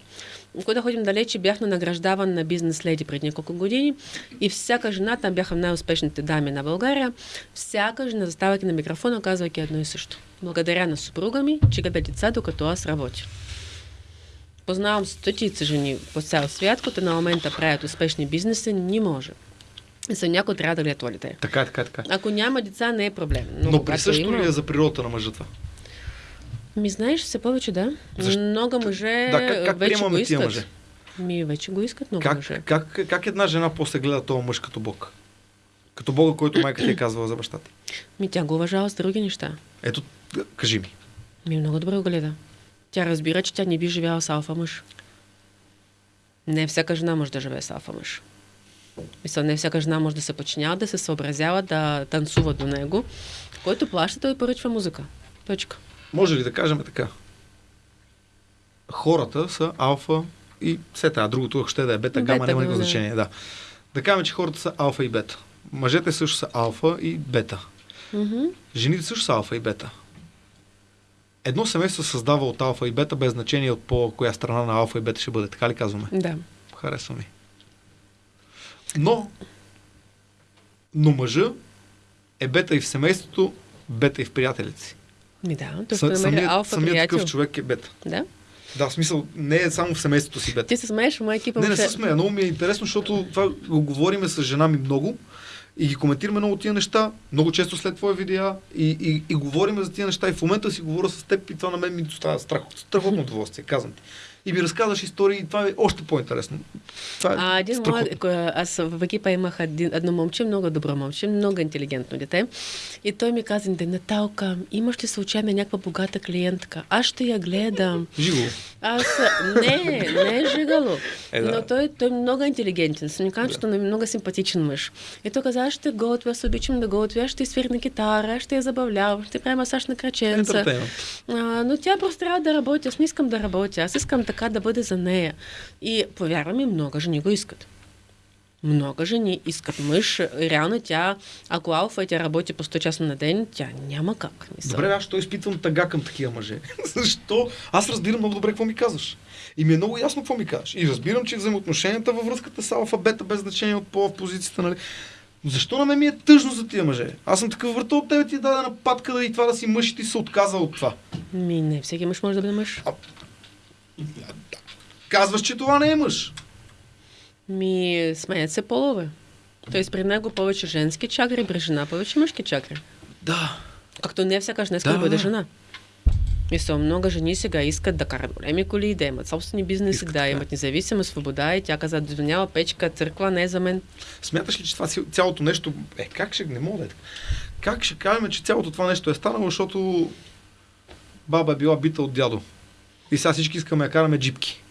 Когато ходим далече, бях на награждаван на бизнес леди преди няколко години и всяка жена, там бяха най-успешните дами на България, всяка жена, заставайки на микрофона, казвайки едно и също. Благодаря на съпруга ми, че гледа деца, докато аз работя. Познавам стотици жени по цял свят, които на момента правят успешни бизнеси, не може. Са някой трябва да гледа дете. Така, е, така, е, така. Ако няма деца, не е проблем. Но, Но присъщо има... ли е за природата на мъжа това? Ми знаеш, все повече да. Защо? Много мъже Да, как, как вече го искат. мъже? Ми вече го искат много Как, мъже. как, как една жена после гледа този мъж като Бог? Като Бога, който майка ти е казвала за баща ти. Ми тя го уважава с други неща. Ето, кажи ми. Ми много добре го гледа. Тя разбира, че тя не би живяла с алфа мъж. Не всяка жена може да живее с алфа мъж. Мисля, не всяка жена може да се подчинява, да се съобразява, да танцува до него. Който плаща, той поръчва музика. Точка. Може ли да кажем така? Хората са алфа и все тая. Другото, ще да е бета, гама, няма никакво значение. Да. Да кажем, че хората са алфа и бета. Мъжете също са алфа и бета. Мгм. Жените също са алфа и бета. Едно семейство се създава от алфа и бета, без значение от по коя страна на алфа и бета ще бъде. Така ли казваме? Да. Харесва ми. Но, но мъжа е бета и в семейството, бета и в приятелите си. Ми да, той ще намери самият, алфа самият приятел. такъв човек е бета. Да. Да, в смисъл, не е само в семейството си бета. Ти се смееш, моя екипа Не, не се смея. Много ми е интересно, защото това го говориме с жена ми много и ги коментираме много тия неща, много често след твоя видеа и, и, и говориме за тия неща и в момента си говоря с теб и това на мен ми доставя страх, страхотно удоволствие, казвам ти. И ми разказваш истории и това е още по-интересно. Това е А, един млад, аз в екипа имах един, едно момче, много добро момче, много интелигентно дете. И той ми каза, «Де, Наталка, имаш ли случайно някаква богата клиентка? Аз ще я гледам. Живо. Аз, не, не е жигало. Е, да. Но той, той е много интелигентен. Съм ми казал, че той е много симпатичен мъж. И той каза, аз ще готвя, аз обичам да готвя, ще свирна китара, ще я забавлявам, ще правя масаж на краченца. Ентертеймент. А, но тя просто трябва да работи. Аз не искам да работя. Аз искам така да бъде за нея. И повярвам ми, много жени го искат. Много жени искат мъж. Реално тя, ако алфа и тя работи по 100 часа на ден, тя няма как. Мисъл. Добре, аз що изпитвам тъга към такива мъже? Защо? Аз разбирам много добре какво ми казваш. И ми е много ясно какво ми казваш. И разбирам, че взаимоотношенията във връзката с алфа, бета, без значение от по в позицията, нали? Защо на мен ми е тъжно за тия мъже? Аз съм такъв върта от тебе ти е дадена патка да и това да си мъж и ти се отказа от това. Ми, не, всеки мъж може да бъде мъж. Казваш, че това не е мъж. Ми, сменят се полове. Тоест при него повече женски чакри, при жена повече мъжки чакри. Да. Както не всяка жена иска да, Да. бъде жена. Мисля, много жени сега искат да карат големи коли, да имат собствени бизнеси, да да. имат независима свобода и тя каза, дозвонява печка, църква, не е за мен. Смяташ ли, че това цялото нещо... Е, как ще... Не мога да е. Как ще кажем, че цялото това нещо е станало, защото баба е била бита от дядо. И сега всички искаме да караме джипки.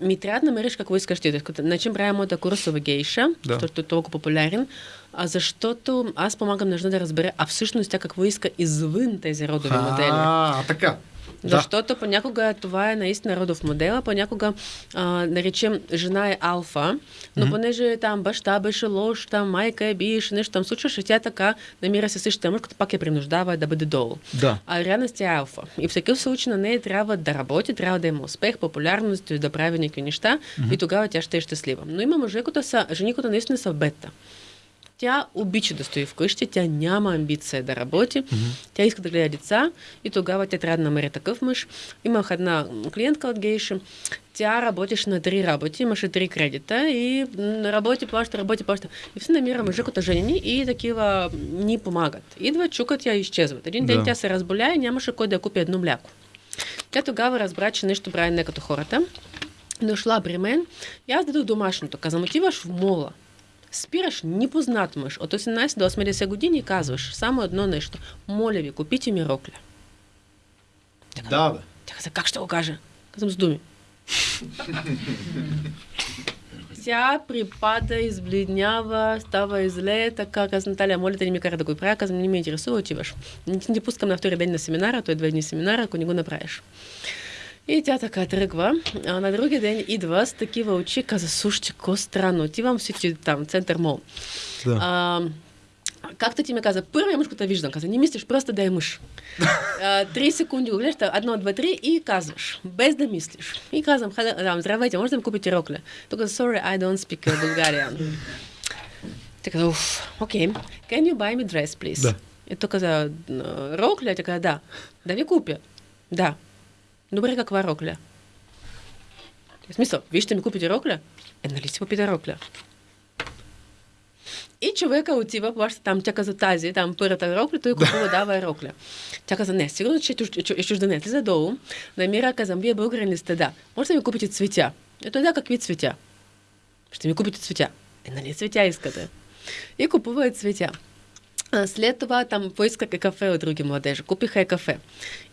Ми трябва да намериш какво искаш ти. Начин правя моята курсова гейша, Да. защото е толкова популярен, а защото аз помагам на жена да разбере, а всъщност тя какво иска извън тези родови модели. А, така. Да. Защото понякога това е наистина родов модел, а понякога а, наречем жена е алфа, но Мгм. понеже там баща беше лош, там майка е биеше, нещо там случваше, тя така намира се същия мъж, като пак я принуждава да бъде долу. Да. А реалност тя е алфа. И в такъв случай на нея трябва да работи, трябва да има успех, популярност, да прави някакви неща и тогава тя ще е щастлива. Но има мъже, които са, жени, които наистина са бета. Тя обича да стои вкъщи, тя няма амбиция да работи, mm-hmm. тя иска да гледа деца и тогава тя трябва да намери такъв мъж. Имах една клиентка от Гейша, тя работеше на три работи, имаше три кредита и работи, плаща, работи, плаща. И все намира мъжа като жени и такива ни помагат. Идва, чукат я и изчезват. Един ден да. тя се разболя и нямаше кой да я купи едно мляко. Тя тогава разбра, че нещо прави не като хората. Дошла при мен и аз дадох домашното. Казвам, отиваш в мола. Спираш непознат мъж от 18 до 80 години казваш само едно нещо. Моля ви, купите ми рокля. Тя каза, да, бе. Тя каза, как ще го кажа? Казвам с думи. Тя припада, избледнява, става изле, така каза Наталия, моля те не ми кара да го правя, казвам, не ме интересува, отиваш. Не ти пускам на втори ден на семинара, той е две дни семинара, ако не го направиш. И тя така тръгва. А на другия ден идва с такива очи, каза, слушайте, ко странно, отивам си там, център мол. Да. А, както ти ми каза, първия мъж, който виждам, каза, не мислиш, просто да е мъж. Три секунди го гледаш, едно, два, три и казваш, без да мислиш. И казвам, да, здравейте, може да ми купите рокля? Тук, sorry, I don't speak Bulgarian. Така, уф, окей. Okay. Can you buy me dress, please? Да. И той каза, рокля? Така, да. Да ви купя? Да. Добре, каква рокля? В смисъл, вие ще ми купите рокля? Е, нали си попита рокля? И човека отива, плаща там, тя каза тази, там първата рокля, той купува, дава рокля. Тя каза, не, сигурно, че е чужденец. Слиза долу, намира, казвам, вие българин ли сте? Да. Може да ми купите цветя. Ето да, какви цветя? Ще ми купите цветя. Е, нали цветя искате? И купува цветя. След това там поискаха кафе от други младежи. Купиха и кафе.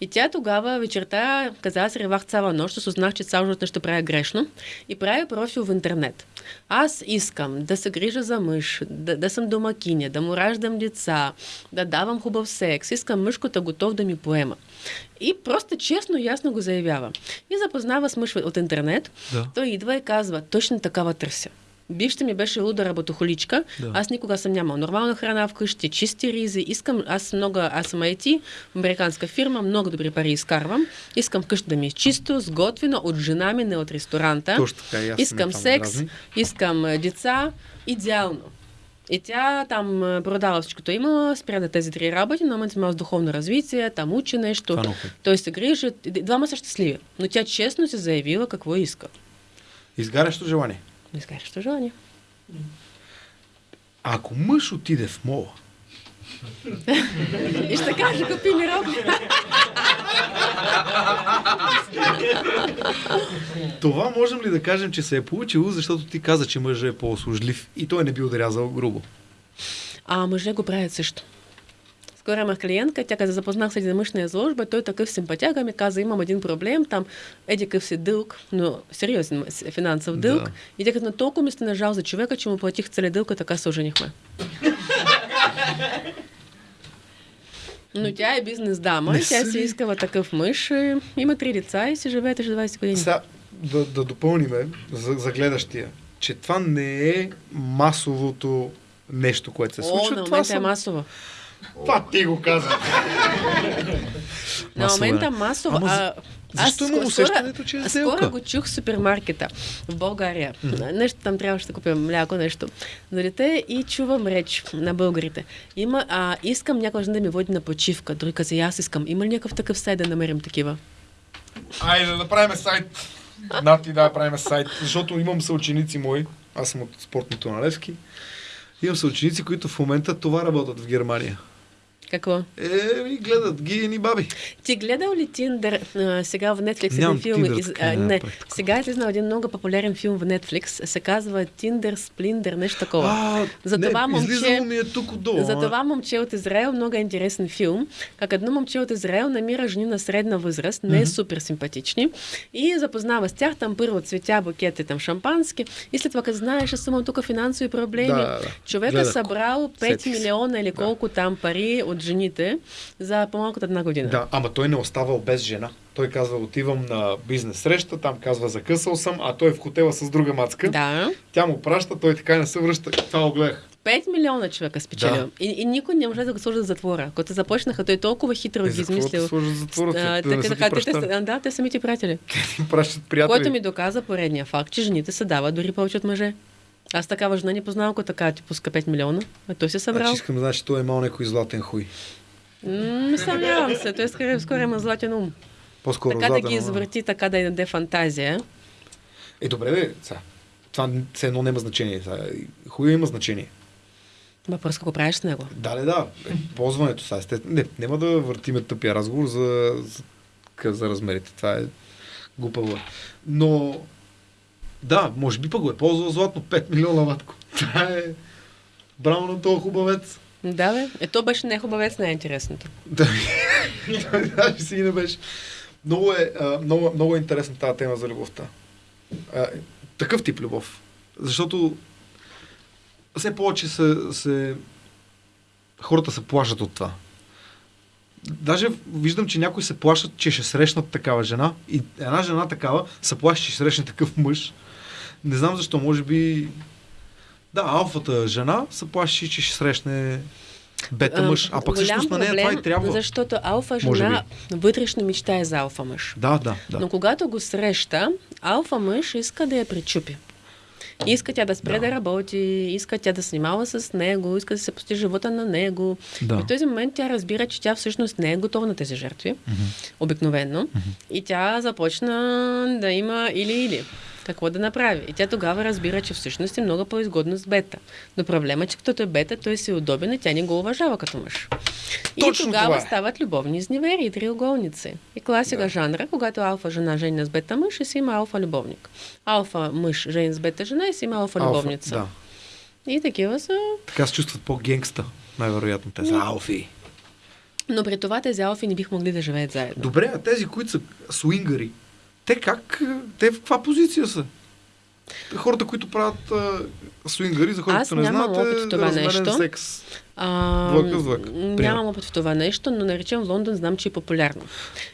И тя тогава вечерта каза, аз ревах цяла нощ, осъзнах, че цял живот нещо правя грешно и правя профил в интернет. Аз искам да се грижа за мъж, да, да съм домакиня, да му раждам деца, да давам хубав секс. Искам мъжкото готов да ми поема. И просто честно ясно го заявява. И запознава с мъж от интернет. Да. Той идва и казва, точно такава търся. Бившата ми беше луда работохоличка. Да. Аз никога съм нямал нормална храна вкъщи, чисти ризи. Искам, аз много, аз съм IT, американска фирма, много добри пари изкарвам. Искам вкъщи да ми е чисто, сготвено от жена ми, не от ресторанта. Точно така, искам секс, дразни. искам деца. Идеално. И тя там продава всичкото има, спря да тези три работи, но момент има духовно развитие, там учи нещо. Той се грижи. Двама са щастливи. Но тя честно се заявила какво иска. Изгарящо желание изгарящо желание. Ако мъж отиде в мола, и ще каже, купи ми роб. Това можем ли да кажем, че се е получило, защото ти каза, че мъжът е по-услужлив и той не би ударязал грубо? А мъже го правят също. Скоро имах клиентка, тя каза, запознах с един мъж на изложба, той такъв симпатяга ми каза, имам един проблем, там еди къв си дълг, но сериозен финансов дълг. Да. И тя каза, толкова ми сте нажал за човека, че му платих цели дълг, така се оженихме. Но тя е бизнес дама, не тя си искала такъв мъж, има три деца и си живеете 20 години. Сега, да, да допълниме за, за гледащия, че това не е масовото нещо, което се случва. О, на това са... е масово. Това ти го каза. На момента масово. А, защо аз, имам усещането, че е сделка? Скоро го чух в супермаркета в България. Mm-hmm. Нещо там трябваше да купя мляко, нещо. На дете и чувам реч на българите. Има, а, искам някой да ми води на почивка. Други каза, аз искам. Има ли някакъв такъв сайт да намерим такива? Айде да направим сайт. Нати да правим сайт, защото имам съученици мои, аз съм от спортното на Левски, имам съученици, които в момента това работят в Германия. Какво? Е, ми гледат ги ни баби. Ти гледал ли Тиндър сега в Netflix един филм? Тиндър, из, а, не, сега е излезнал един много популярен филм в Netflix. Се казва Тиндър, Сплиндър, нещо такова. А, за не, това момче, ми е тук отдолу. За това момче от Израел, много е интересен филм. Как едно момче от Израел намира жени на средна възраст, не е mm-hmm. супер симпатични, и запознава с тях. Там първо цветя, букети, там шампански. И след това, като знаеш, аз съм тук финансови проблеми. Да, да. Човек е събрал 5 Сетих. милиона или колко да. там пари от жените за по-малко от една година. Да, ама той не оставал без жена. Той казва, отивам на бизнес среща, там казва, закъсал съм, а той е в хотела с друга мацка. Да. Тя му праща, той така не се връща. Това го гледах. 5 милиона човека спечелил. Да. И, и никой не може да го сложи в затвора. Когато започнаха, той толкова хитро ги измислил. Да затвора, а, да, така, така, те, да, те самите приятели. Те пращат приятели. Което ми доказа поредния факт, че жените се дават дори повече от мъже. Аз такава жена не познавам, ако така ти пуска 5 милиона. А той се събрал. Значи искам да значи, той е имал някой златен хуй. Не съмнявам се. Той скоро, скоро има златен ум. По-скоро така да златен, ги ама- извърти, така да й даде фантазия. Е, добре, бе, сега. Това все едно няма значение. Хуя има значение. Въпрос какво правиш с него? Да, да, да. Е, ползването сега. естествено. Не, няма да въртиме тъпия разговор за, за, за размерите. Това е глупаво. Но, да, може би пък го е ползвал златно 5 милиона ватко. Това е... Браво на този хубавец. Да, бе. Е, то беше не хубавец, най-интересното. Да, даже си не беше. Много е, много, много е интересна тази тема за любовта. Такъв тип любов. Защото все повече се, се хората се плашат от това. Даже виждам, че някои се плашат, че ще срещнат такава жена и една жена такава се плаши, че ще срещне такъв мъж. Не знам защо, може би... Да, алфата жена се плаши, че ще срещне бета мъж. А пък всъщност на нея това и трябва. Защото алфа жена вътрешно мечтае за алфа мъж. Да, да, да. Но когато го среща, алфа мъж иска да я причупи. Иска тя да спре да. Да. работи, иска тя да снимава с него, иска да се пости живота на него. Да. И в този момент тя разбира, че тя всъщност не е готова на тези жертви, обикновено. И тя започна да има или-или. Какво да направи? И тя тогава разбира, че всъщност е много по-изгодно с бета. Но проблема е, че като е бета, той си е удобен и тя не го уважава като мъж. И Точно тогава това е. стават любовни изневери и триъгълници. И класика Да. жанра, когато алфа жена жени с бета мъж и си има алфа любовник. Алфа мъж жени с бета жена и си има алфа, Алфа, любовница. Да. И такива са. Така се чувстват по-генгста, най-вероятно. Те са алфи. Но при това тези алфи не бих могли да живеят заедно. Добре, а тези, които са свингари, те как, те в каква позиция са? Хората, които правят а, свингари, за хората, Аз които не знаят, опит в е това нещо. секс. А, Двойка с двойка. Нямам опит в това нещо, но наричам в Лондон, знам, че е популярно.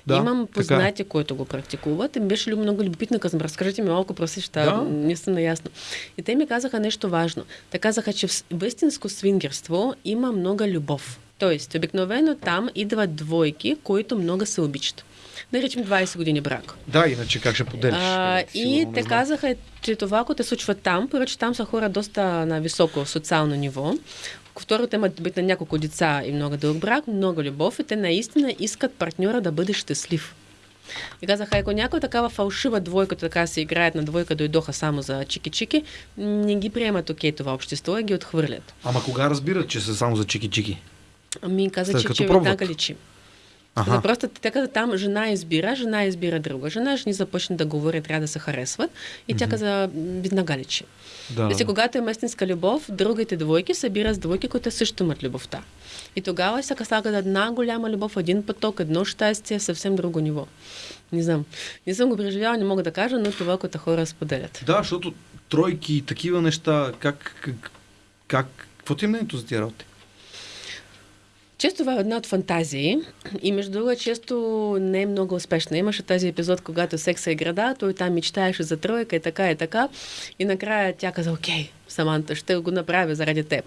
Да, Имам така е. познати, които го практикуват. И ми беше ли много любопитно, казвам, разкажете ми малко про същата, Да. не съм наясно. И те ми казаха нещо важно. Те казаха, че в истинско свингерство има много любов. Тоест, обикновено там идват двойки, които много се обичат. Да речем 20 години брак. Да, иначе как ще поделиш? А, Е, и те казаха, че това, което се случва там, че там са хора доста на високо социално ниво. Второ, те имат бит на няколко деца и много дълъг брак, много любов и те наистина искат партньора да бъде щастлив. И казаха, ако някой такава фалшива двойка, така се играят на двойка, дойдоха само за чики-чики, не ги приемат окей това общество и ги отхвърлят. Ама кога разбират, че са само за чики-чики? Ами каза, След че, че така личи. Да, просто те каза там жена избира, жена избира друга жена, жени започне да говорят, трябва да се харесват. И тя каза, м, веднага личи. Да. Си, когато е истинска любов, другите двойки събират с двойки, които също имат любовта. И тогава се слага една голяма любов, един поток, едно щастие, съвсем друго ниво. Не знам. Не съм го преживяла, не мога да кажа, но това, което хора споделят. Да, защото тройки и такива неща, как, как, как, какво ти е мнението за тия работи? Често това е една от фантазии и между другото често не е много успешна. Имаше тази епизод, когато секса е града, той там мечтаеше за тройка и така и така. И накрая тя каза, окей, Саманта, ще го направя заради теб.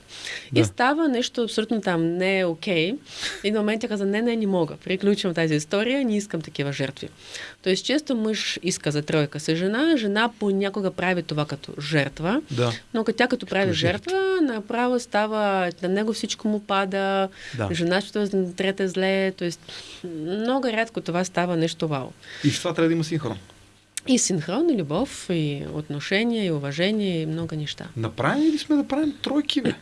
Да. И става нещо абсолютно там не е окей. И на момент тя каза, не, не, не мога. Приключвам тази история, не искам такива жертви. Тоест често мъж иска за тройка си жена, жена понякога прави това като жертва. Да. Но като тя като прави жертва. жертва, направо става, на него всичко му пада, Да. жена ще трета зле, т.е. много рядко това става нещо вау. И в това трябва да има синхрон. И синхрон, и любов, и отношения, и уважение, и много неща. Направени ли сме да правим тройки, бе?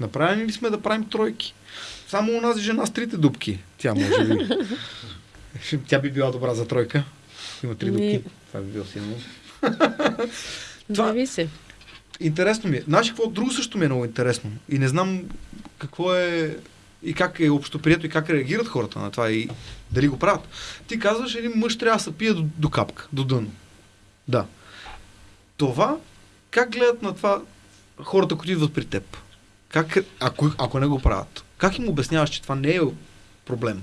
Направени ли сме да правим тройки? Само у нас жена с трите дубки. Тя може би. Тя би била добра за тройка. Има три Ми- дубки. Това би било силно. Това- Зависи. Интересно ми е. Знаеш какво друго също ми е много интересно? И не знам какво е и как е общоприето и как реагират хората на това и дали го правят. Ти казваш, един мъж трябва да се пие до, до капка, до дъно. Да. Това, как гледат на това хората, които идват при теб? Как, ако, ако не го правят? Как им обясняваш, че това не е проблем?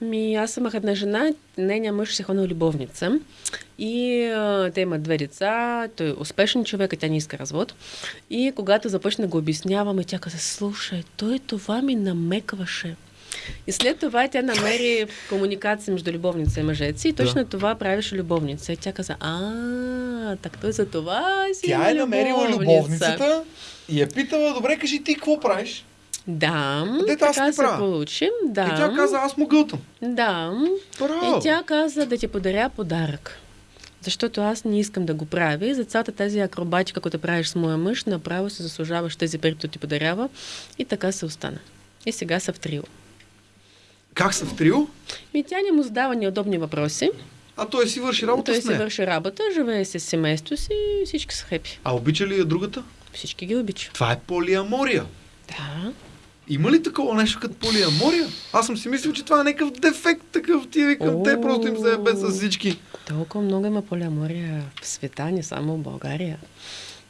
Ми, аз имах една жена, нейният мъж се ходил любовница и а, те имат две деца, той е успешен човек, а тя не иска развод. И когато започна да го обясняваме, тя каза, слушай, той това ми намекваше. И след това тя намери комуникация между любовница и мъжец и точно това правеше любовница. И тя каза, а, так той за това си Тя е намерила любовница. любовницата и е питала, добре, кажи ти какво правиш? Да, Дето аз така се правя. получи. Да. И тя каза, аз му гълтам. Да. Браво! И тя каза да ти подаря подарък. Защото аз не искам да го правя. И за цялата тази акробатика, която правиш с моя мъж, направо се заслужаваш тези пари, които ти подарява. И така се остана. И сега са в трио. Как са в трио? Ми тя не му задава неудобни въпроси. А той си върши работа Той с си върши работа, живее с семейство си и всички са хепи. А обича ли я другата? Всички ги обича. Това е полиамория. Да. Има ли такова нещо като полиамория? Аз съм си мислил, че това е някакъв дефект такъв. Ти викам, те просто им се ебе с всички. Толкова много има полиамория в света, не само в България.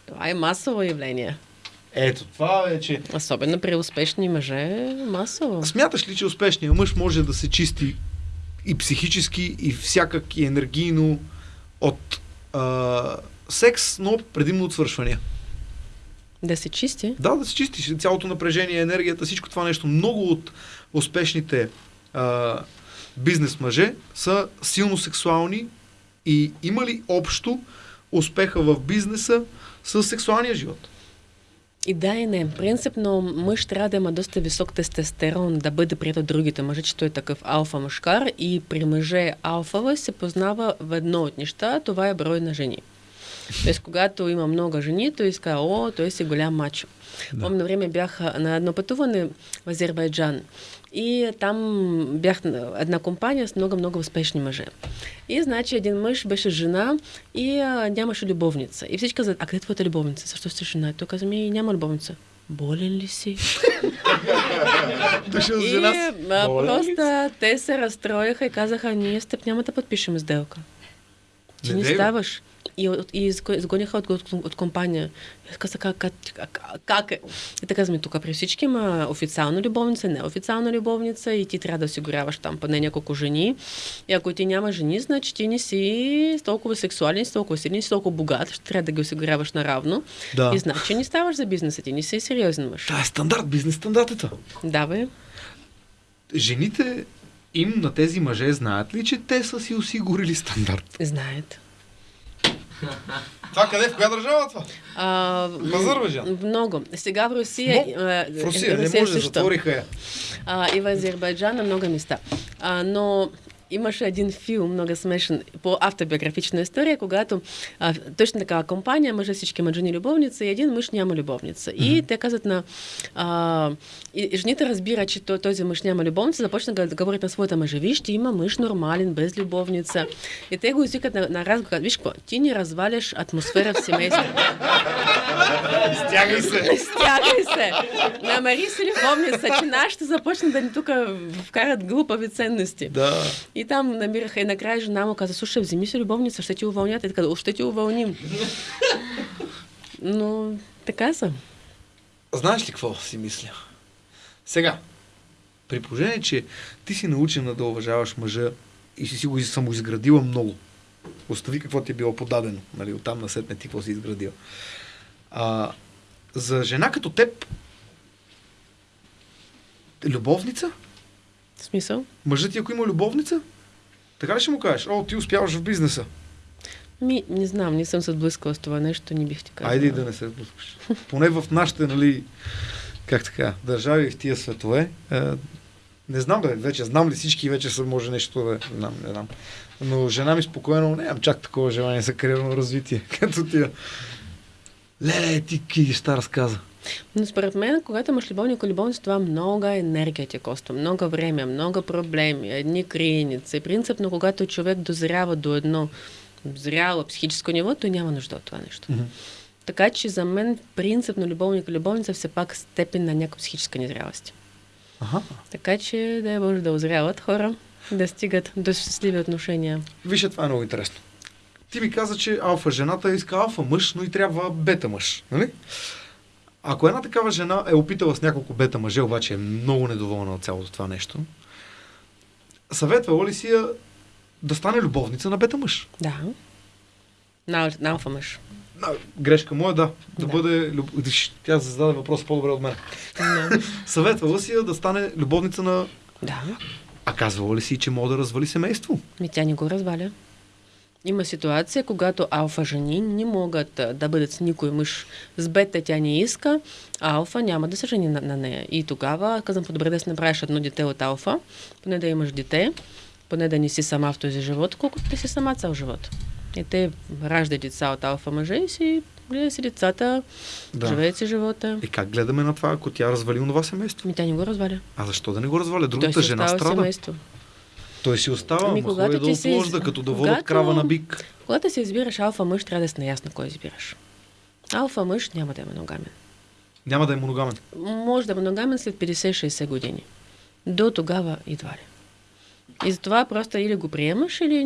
Това е масово явление. Ето, това вече. Особено при успешни мъже, масово. Смяташ ли, че успешният мъж може да се чисти и психически, и всякак, и енергийно от а, секс, но предимно от свършвания? Да се чисти. Да, да се чистиш. Цялото напрежение, енергията, всичко това нещо. Много от успешните а, бизнес мъже са силно сексуални и има ли общо успеха в бизнеса с сексуалния живот? И да и не. Принципно мъж трябва да има доста висок тестостерон, да бъде прият от другите мъже, че той е такъв алфа мъжкар и при мъже алфава се познава в едно от неща, това е брой на жени. Тоест, когато има много жени, той иска, о, той си голям мачо. Да. Помня време бях на едно пътуване в Азербайджан и там бях на една компания с много-много успешни мъже. И значи един мъж беше жена и а, нямаше любовница. И всички казват, а къде е твоята любовница? Защо сте жена? Той каза, ми няма любовница. Болен ли си? И а, просто те се разстроиха и казаха, ние с теб няма да подпишем сделка. Ти Не не, ставаш. И, и изго- изгониха от, от, от компания. И аз казах, как, как, как, е? И така казваме, тук при всички има официална любовница, неофициална любовница и ти трябва да осигуряваш там поне няколко жени. И ако ти няма жени, значи ти не си толкова сексуален, си толкова силен, си толкова богат, ще трябва да ги осигуряваш наравно. Да. И значи не ставаш за бизнеса ти, не си сериозен мъж. Това е стандарт, бизнес стандартата. Да, бе. Жените им на тези мъже знаят ли, че те са си осигурили стандарт? Знаят. Това къде? В коя държава е това? А, Азербайджан? Много. Сега в Русия. Но, В Русия не Русия може, също. затвориха я. А, и в Азербайджан на много места. А, но имаше един филм, много смешен, по автобиографична история, когато а, точно такава компания, мъже всички имат жени любовница и един мъж няма любовница. И те казват на... А, и, и жените разбират, че то- този мъж няма любовница, започна да говорят на своята мъжа, виж, ти има мъж нормален, без любовница. И те го извикат на, на разговор, виж какво, ти не разваляш атмосфера в семейството. Стягай се. Стягай се! Намери си любовница, че нашите започна да ни тук вкарат глупави ценности. Да. И там намираха и накрая жена му каза, слушай, вземи си любовница, ще ти уволнят. И така, «О, ще ти уволним. Но така са. Знаеш ли какво си мисля? Сега, при положение, че ти си научена да уважаваш мъжа и си си го самоизградила много, остави какво ти е било подадено, нали, оттам насетне ти какво си изградила. А, за жена като теб, любовница? В смисъл? Мъжът ти, ако има любовница, така ли ще му кажеш? О, ти успяваш в бизнеса. Ми, не знам, не съм се сблъскала с това нещо, не бих ти казала. Айде да не се сблъскаш. Поне в нашите, нали, как така, държави в тия светове. Е, не знам, бе, вече знам ли всички, вече са, може нещо да, не знам, не знам. Но жена ми спокойно, нямам чак такова желание за кариерно развитие, като тия. Леле, ти ки неща разказа. Но според мен, когато имаш любовник или любовница, това много енергия ти коства, много време, много проблеми, едни криеници. Принципно, когато човек дозрява до едно зряло психическо ниво, той няма нужда от това нещо. Така че за мен принципно любовник и любовница все пак степен на някаква психическа незрялост. Ага. Така че да може да озряват хора, да стигат до щастливи отношения. Вижте, това е много интересно. Ти ми каза, че алфа жената иска алфа мъж, но и трябва бета мъж. Нали? Ако една такава жена е опитала с няколко бета мъже, обаче е много недоволна от цялото това нещо, съветвала ли си я да стане любовница на бета мъж? Да. На, на алфа мъж. А, грешка моя, да. Да, Да. бъде... люб- Тя зададе въпрос по-добре от мен. Съветвала си я да стане любовница на Да. А казвала ли си, че мога да развали семейство? Ми тя не го разваля. Има ситуация, когато алфа жени не могат да бъдат с никой мъж. С бета тя не иска, а алфа няма да се жени на, на нея. И тогава казвам, по-добре да си направиш едно дете от алфа, поне да имаш дете, поне да не си сама в този живот, колкото ти си сама цял живот. И те раждат деца от алфа мъже и си гледа си децата, Да. живеят си живота. И как гледаме на това, ако тя развали онова семейство? Ми тя не го разваля. А защо да не го разваля? Другата жена страда. семейство. Той си остава, Ами, когато е да ти се из- като да когато- крава на бик. Когато си избираш алфа мъж, трябва да си наясно кой избираш. Алфа мъж няма да е моногамен. Няма да е моногамен. Може да е моногамен след 50-60 години. До тогава едва ли. И затова просто или го приемаш, или,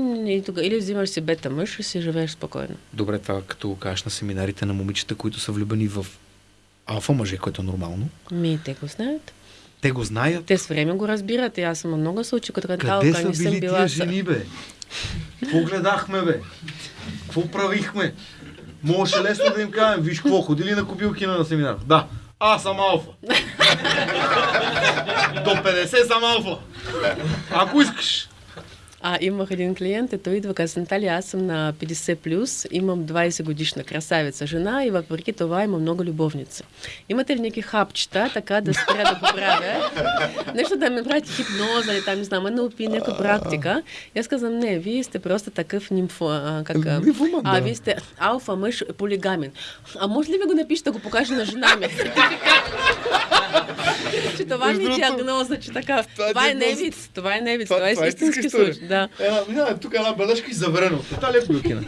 или взимаш си бета мъж и си живееш спокойно. Добре, това като го кажеш на семинарите на момичета, които са влюбени в алфа мъже, което е нормално. Ми, те го знаят. Те го знаят. Те с време го разбират. И аз съм много случаи, като Къде са не съм били била... тия жени, бе? Какво гледахме, бе? Какво правихме? Можеше лесно да им кажем, виж какво, ходили на кобилкина на семинар. Да, аз съм алфа. До 50 съм алфа. Ако искаш. А, имах един клиент, ето идва, каза, Наталия, аз съм на 50+, плюс, имам 20 годишна красавица жена и въпреки това имам много любовници. Имате ли някакви хапчета, така да го правя? Нещо да ми направите хипноза или там, не знам, НЛП, някаква практика. Аз казвам, не, вие сте просто такъв нимфо, а, как, а, Нимфоман, а, да. вие сте алфа мъж полигамен. А може ли ви го напишете, да го покажа на жена ми? че това ми е диагноза, че така. това е невиц, това е невиц, Това- е истински случай. Да. Една, минава тук една бележка и заверено. Наталия Кобилкина.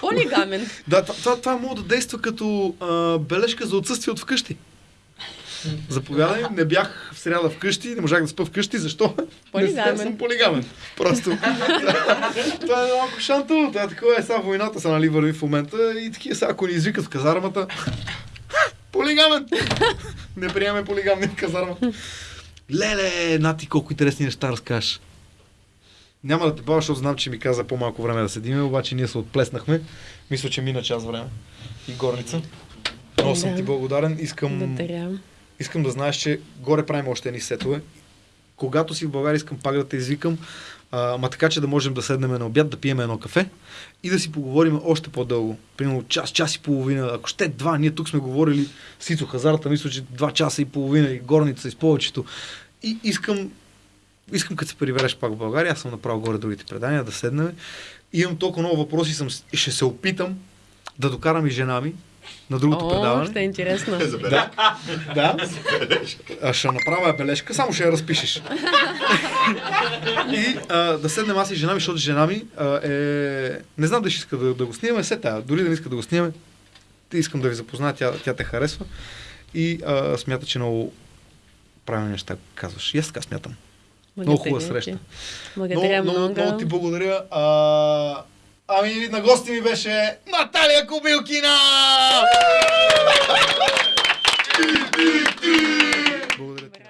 Полигамен. Да, това, това, може да действа като а, бележка за отсъствие от вкъщи. Заповядай, не бях в сряда вкъщи, не можах да спа вкъщи, защо? Полигамен. Не съм полигамен. Просто. това е малко шантово, това е такова е, сега войната са нали върви в момента и такива са, ако ни извикат в казармата, полигамен! не приеме полигамни в казармата. Леле, нати колко интересни неща разкажеш. Няма да те бавя, защото знам, че ми каза по-малко време да седиме, обаче ние се отплеснахме. Мисля, че мина час време. И горница. Много съм ти благодарен. Искам, Благодаря. искам да знаеш, че горе правим още едни сетове. Когато си в България, искам пак да те извикам, а, ма така, че да можем да седнем на обяд, да пием едно кафе и да си поговорим още по-дълго. Примерно час, час и половина, ако ще два, ние тук сме говорили с Ицо Хазарта, мисля, че два часа и половина и горница и с повечето. И искам, искам като се прибереш пак в България, аз съм направил горе другите предания, да седнем. Имам толкова много въпроси, съм, и ще се опитам да докарам и жена ми на другото О, предаване. ще е интересно. Да. да. А, ще направя бележка, само ще я разпишеш. и а, да седнем аз и жена ми, защото жена ми а, е... Не знам дали ще иска да, да го снимаме, се тая. Дори да не иска да го снимаме, ти искам да ви запозная, тя, тя те харесва. И а, смята, че много правилни неща казваш. И аз така смятам. Благодаря много хубава среща. Благодаря много, много, много ти благодаря. А, ами на гости ми беше Наталия Кобилкина! благодаря ти!